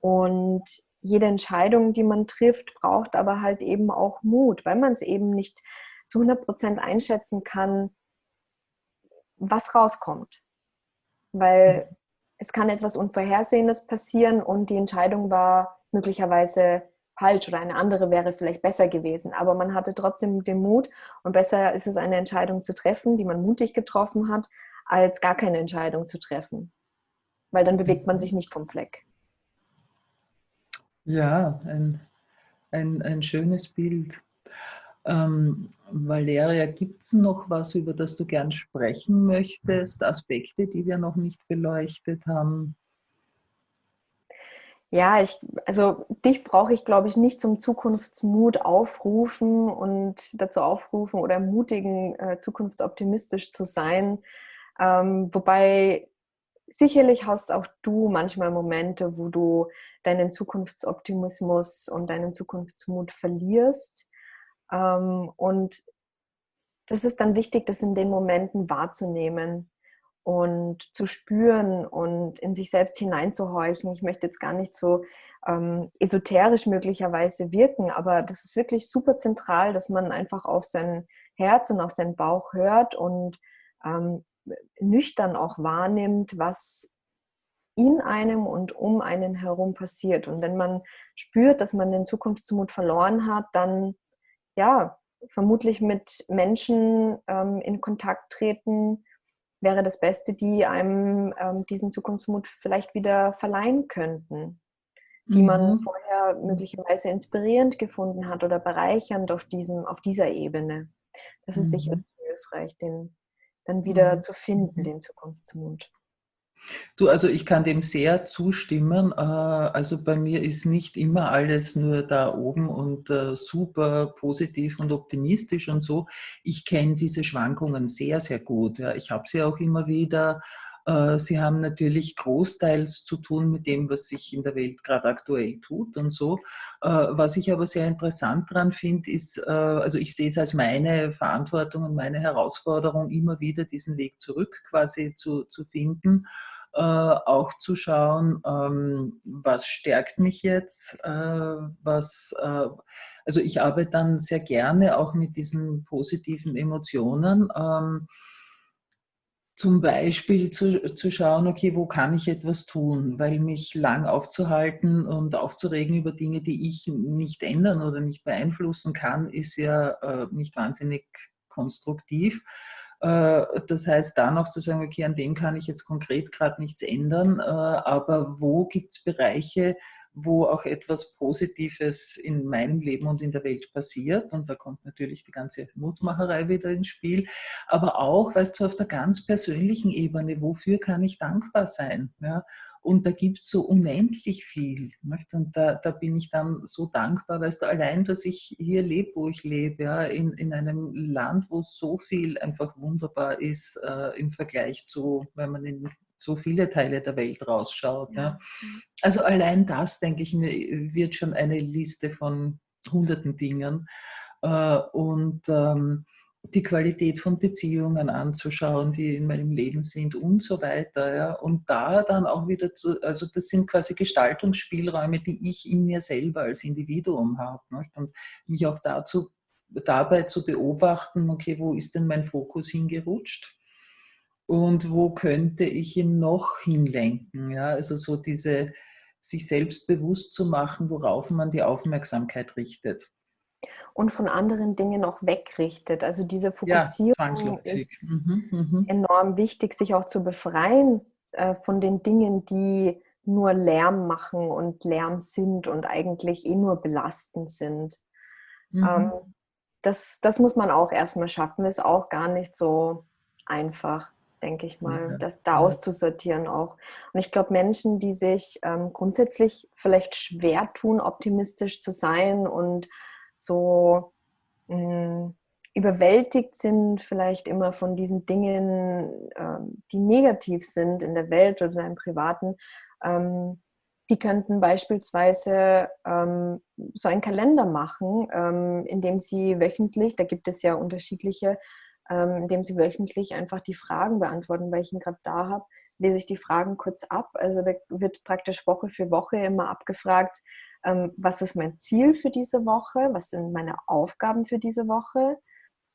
Und jede Entscheidung, die man trifft, braucht aber halt eben auch Mut, weil man es eben nicht zu 100 Prozent einschätzen kann, was rauskommt. Weil mhm. Es kann etwas Unvorhersehendes passieren und die Entscheidung war möglicherweise falsch oder eine andere wäre vielleicht besser gewesen. Aber man hatte trotzdem den Mut und besser ist es, eine Entscheidung zu treffen, die man mutig getroffen hat, als gar keine Entscheidung zu treffen. Weil dann bewegt man sich nicht vom Fleck. Ja, ein, ein, ein schönes Bild. Ähm, Valeria, gibt es noch was, über das du gern sprechen möchtest? Aspekte, die wir noch nicht beleuchtet haben? Ja, ich, also dich brauche ich, glaube ich, nicht zum Zukunftsmut aufrufen und dazu aufrufen oder ermutigen, äh, zukunftsoptimistisch zu sein. Ähm, wobei sicherlich hast auch du manchmal Momente, wo du deinen Zukunftsoptimismus und deinen Zukunftsmut verlierst. Ähm, und das ist dann wichtig, das in den Momenten wahrzunehmen und zu spüren und in sich selbst hineinzuhorchen. Ich möchte jetzt gar nicht so ähm, esoterisch möglicherweise wirken, aber das ist wirklich super zentral, dass man einfach auf sein Herz und auf seinen Bauch hört und ähm, nüchtern auch wahrnimmt, was in einem und um einen herum passiert. Und wenn man spürt, dass man den Zukunftsmut verloren hat, dann ja, vermutlich mit Menschen ähm, in Kontakt treten, wäre das Beste, die einem ähm, diesen Zukunftsmut vielleicht wieder verleihen könnten, die mhm. man vorher möglicherweise inspirierend gefunden hat oder bereichernd auf, diesem, auf dieser Ebene. Das ist mhm. sicherlich hilfreich, den dann wieder mhm. zu finden, mhm. den Zukunftsmut. Du, also ich kann dem sehr zustimmen. Äh, also bei mir ist nicht immer alles nur da oben und äh, super positiv und optimistisch und so. Ich kenne diese Schwankungen sehr, sehr gut. Ich habe sie auch immer wieder. Äh, sie haben natürlich großteils zu tun mit dem, was sich in der Welt gerade aktuell tut und so. Was ich aber sehr interessant daran finde, ist, also ich sehe es als meine Verantwortung und meine Herausforderung, immer wieder diesen Weg zurück quasi zu, zu finden äh, auch zu schauen, ähm, was stärkt mich jetzt, äh, was, äh, also ich arbeite dann sehr gerne auch mit diesen positiven Emotionen. Ähm, zum Beispiel zu, zu schauen, okay, wo kann ich etwas tun, weil mich lang aufzuhalten und aufzuregen über Dinge, die ich nicht ändern oder nicht beeinflussen kann, ist ja äh, nicht wahnsinnig konstruktiv. Äh, das heißt, da noch zu sagen, okay, an dem kann ich jetzt konkret gerade nichts ändern, äh, aber wo gibt es Bereiche, wo auch etwas Positives in meinem Leben und in der Welt passiert. Und da kommt natürlich die ganze Mutmacherei wieder ins Spiel. Aber auch, weißt du, auf der ganz persönlichen Ebene, wofür kann ich dankbar sein? Ja? Und da gibt es so unendlich viel. Nicht? Und da, da bin ich dann so dankbar, weißt du, allein, dass ich hier lebe, wo ich lebe, ja, in, in einem Land, wo so viel einfach wunderbar ist äh, im Vergleich zu, wenn man in so viele Teile der Welt rausschaut. Ja. Ja. Also allein das, denke ich, wird schon eine Liste von hunderten Dingen. Äh, und ähm, die Qualität von Beziehungen anzuschauen, die in meinem Leben sind und so weiter. Ja. Und da dann auch wieder zu, also das sind quasi Gestaltungsspielräume, die ich in mir selber als Individuum habe. Nicht? Und mich auch dazu, dabei zu beobachten, okay, wo ist denn mein Fokus hingerutscht? Und wo könnte ich ihn noch hinlenken? Ja, also so diese, sich selbst bewusst zu machen, worauf man die Aufmerksamkeit richtet und von anderen Dingen auch wegrichtet. Also diese Fokussierung ja, ist mhm, mhm, enorm wichtig, sich auch zu befreien äh, von den Dingen, die nur Lärm machen und Lärm sind und eigentlich eh nur belastend sind. Mhm. Ähm, das, das muss man auch erstmal schaffen, ist auch gar nicht so einfach, denke ich mal, ja. das da auszusortieren auch. Und ich glaube, Menschen, die sich ähm, grundsätzlich vielleicht schwer tun, optimistisch zu sein und so mh, hm, überwältigt sind, vielleicht immer von diesen Dingen, ähm, die negativ sind in der Welt oder im Privaten, ähm, die könnten beispielsweise ähm, so einen Kalender machen, ähm, in dem sie wöchentlich, da gibt es ja unterschiedliche, ähm, in dem sie wöchentlich einfach die Fragen beantworten, weil ich ihn gerade da habe, lese ich die Fragen kurz ab. Also da wird praktisch Woche für Woche immer abgefragt, was ist mein Ziel für diese Woche, was sind meine Aufgaben für diese Woche,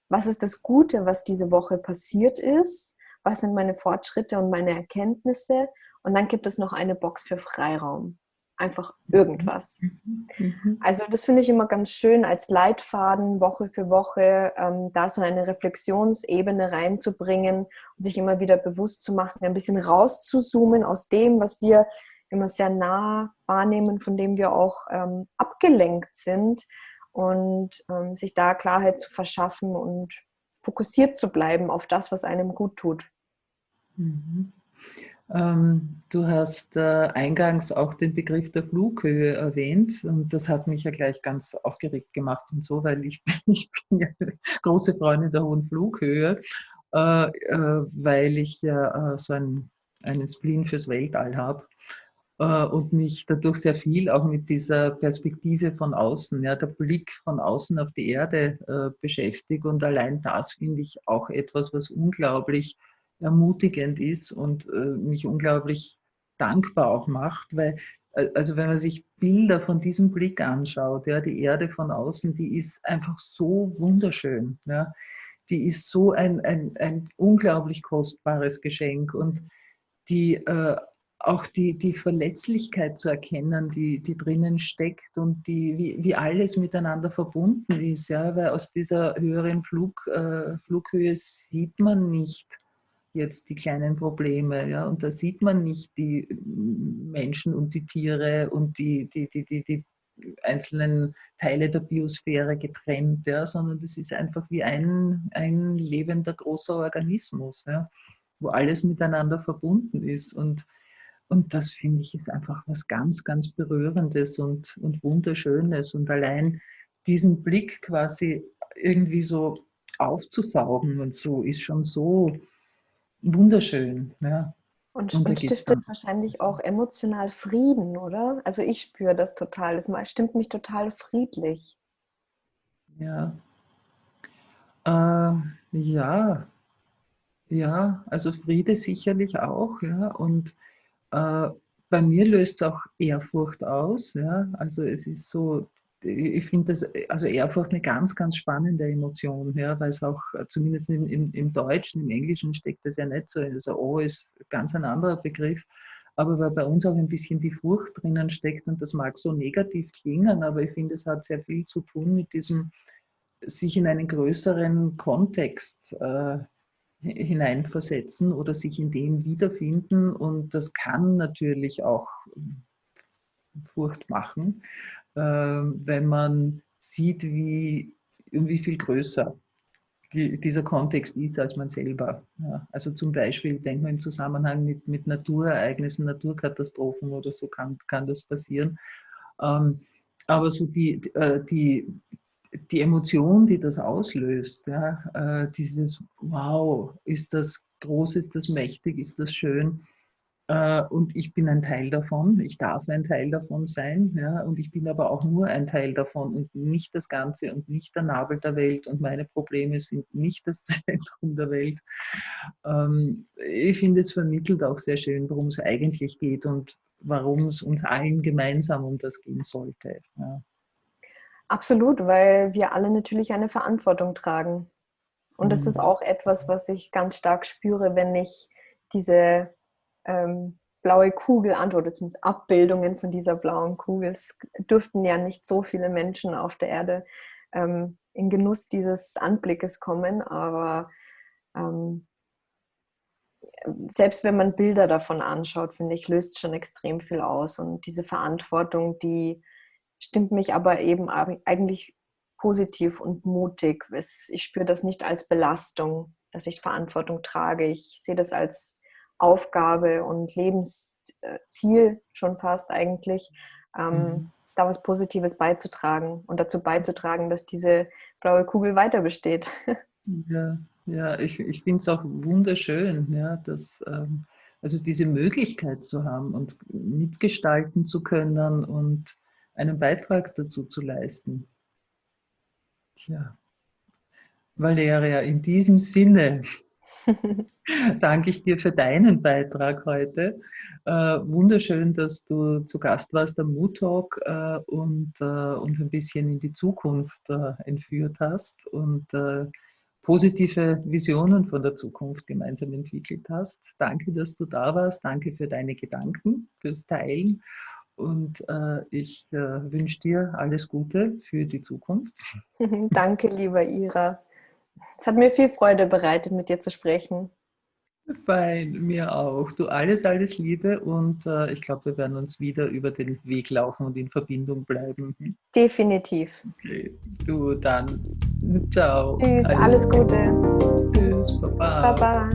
was ist das Gute, was diese Woche passiert ist, was sind meine Fortschritte und meine Erkenntnisse. Und dann gibt es noch eine Box für Freiraum. Einfach irgendwas. Mhm. Mhm. Also das finde ich immer ganz schön als Leitfaden Woche für Woche, ähm, da so eine Reflexionsebene reinzubringen und sich immer wieder bewusst zu machen, ein bisschen rauszuzoomen aus dem, was wir immer sehr nah wahrnehmen, von dem wir auch ähm, abgelenkt sind und ähm, sich da Klarheit zu verschaffen und fokussiert zu bleiben auf das, was einem gut tut. Mhm. Ähm, du hast äh, eingangs auch den Begriff der Flughöhe erwähnt und das hat mich ja gleich ganz aufgeregt gemacht und so, weil ich bin, [laughs] ich bin ja große Freundin der hohen Flughöhe, äh, äh, weil ich ja äh, so ein, einen Spleen fürs Weltall habe und mich dadurch sehr viel auch mit dieser Perspektive von außen, ja, der Blick von außen auf die Erde äh, beschäftigt. Und allein das finde ich auch etwas, was unglaublich ermutigend ist und äh, mich unglaublich dankbar auch macht, weil also wenn man sich Bilder von diesem Blick anschaut, ja, die Erde von außen, die ist einfach so wunderschön. Ja. Die ist so ein, ein, ein unglaublich kostbares Geschenk und die äh, auch die, die Verletzlichkeit zu erkennen, die, die drinnen steckt und die, wie, wie alles miteinander verbunden ist. Ja? Weil aus dieser höheren Flug, äh, Flughöhe sieht man nicht jetzt die kleinen Probleme. Ja? Und da sieht man nicht die Menschen und die Tiere und die, die, die, die, die einzelnen Teile der Biosphäre getrennt, ja? sondern das ist einfach wie ein, ein lebender großer Organismus, ja? wo alles miteinander verbunden ist. Und und das finde ich ist einfach was ganz, ganz Berührendes und, und Wunderschönes. Und allein diesen Blick quasi irgendwie so aufzusaugen und so ist schon so wunderschön. Ja. Und, und, und stiftet wahrscheinlich auch emotional Frieden, oder? Also ich spüre das total. Das stimmt mich total friedlich. Ja. Äh, ja. Ja, also Friede sicherlich auch, ja. Und äh, bei mir löst es auch Ehrfurcht aus. Ja? Also es ist so, ich finde das, also Ehrfurcht eine ganz, ganz spannende Emotion, ja, weil es auch zumindest im, im, im, Deutschen, im Englischen steckt das ja nicht so. Also O ist ganz ein anderer Begriff, aber weil bei uns auch ein bisschen die Furcht drinnen steckt und das mag so negativ klingen, aber ich finde, es hat sehr viel zu tun mit diesem sich in einen größeren Kontext äh, hineinversetzen oder sich in dem wiederfinden. Und das kann natürlich auch Furcht machen, ähm, wenn man sieht, wie, wie viel größer die, dieser Kontext ist als man selber. Ja, also zum Beispiel, denken wir im Zusammenhang mit, mit Naturereignissen, Naturkatastrophen oder so kann, kann das passieren. Ähm, aber so die, äh, die, die Emotion, die das auslöst, ja, äh, dieses Wow, ist das groß, ist das mächtig, ist das schön. Äh, und ich bin ein Teil davon, ich darf ein Teil davon sein. Ja, und ich bin aber auch nur ein Teil davon und nicht das Ganze und nicht der Nabel der Welt. Und meine Probleme sind nicht das [laughs] Zentrum der Welt. Ähm, ich finde, es vermittelt auch sehr schön, worum es eigentlich geht und warum es uns allen gemeinsam um das gehen sollte. Ja. Absolut, weil wir alle natürlich eine Verantwortung tragen. Und das ist mhm. auch etwas, was ich ganz stark spüre, wenn ich diese ähm, blaue Kugel antworte, zumindest Abbildungen von dieser blauen Kugel. Es dürften ja nicht so viele Menschen auf der Erde ähm, in Genuss dieses Anblickes kommen, aber ähm, selbst wenn man Bilder davon anschaut, finde ich, löst schon extrem viel aus. Und diese Verantwortung, die stimmt mich aber eben eigentlich positiv und mutig. Ich spüre das nicht als Belastung, dass ich Verantwortung trage. Ich sehe das als Aufgabe und Lebensziel schon fast eigentlich, ähm, mhm. da was Positives beizutragen und dazu beizutragen, dass diese blaue Kugel weiter besteht. Ja, ja ich, ich finde es auch wunderschön, ja, dass ähm, Also diese Möglichkeit zu haben und mitgestalten zu können und einen Beitrag dazu zu leisten. Tja, Valeria, in diesem Sinne [laughs] danke ich dir für deinen Beitrag heute. Äh, wunderschön, dass du zu Gast warst am Mood Talk äh, und äh, uns ein bisschen in die Zukunft äh, entführt hast und äh, positive Visionen von der Zukunft gemeinsam entwickelt hast. Danke, dass du da warst. Danke für deine Gedanken, fürs Teilen. Und äh, ich wünsche dir alles Gute für die Zukunft. [laughs] Danke, lieber Ira. Es hat mir viel Freude bereitet, mit dir zu sprechen. Fein, mir auch. Du alles, alles Liebe und äh, ich glaube, wir werden uns wieder über den Weg laufen und in Verbindung bleiben. Definitiv. Okay, du dann. Ciao. Tschüss, alles, alles Gute. Tschüss, Baba. Baba.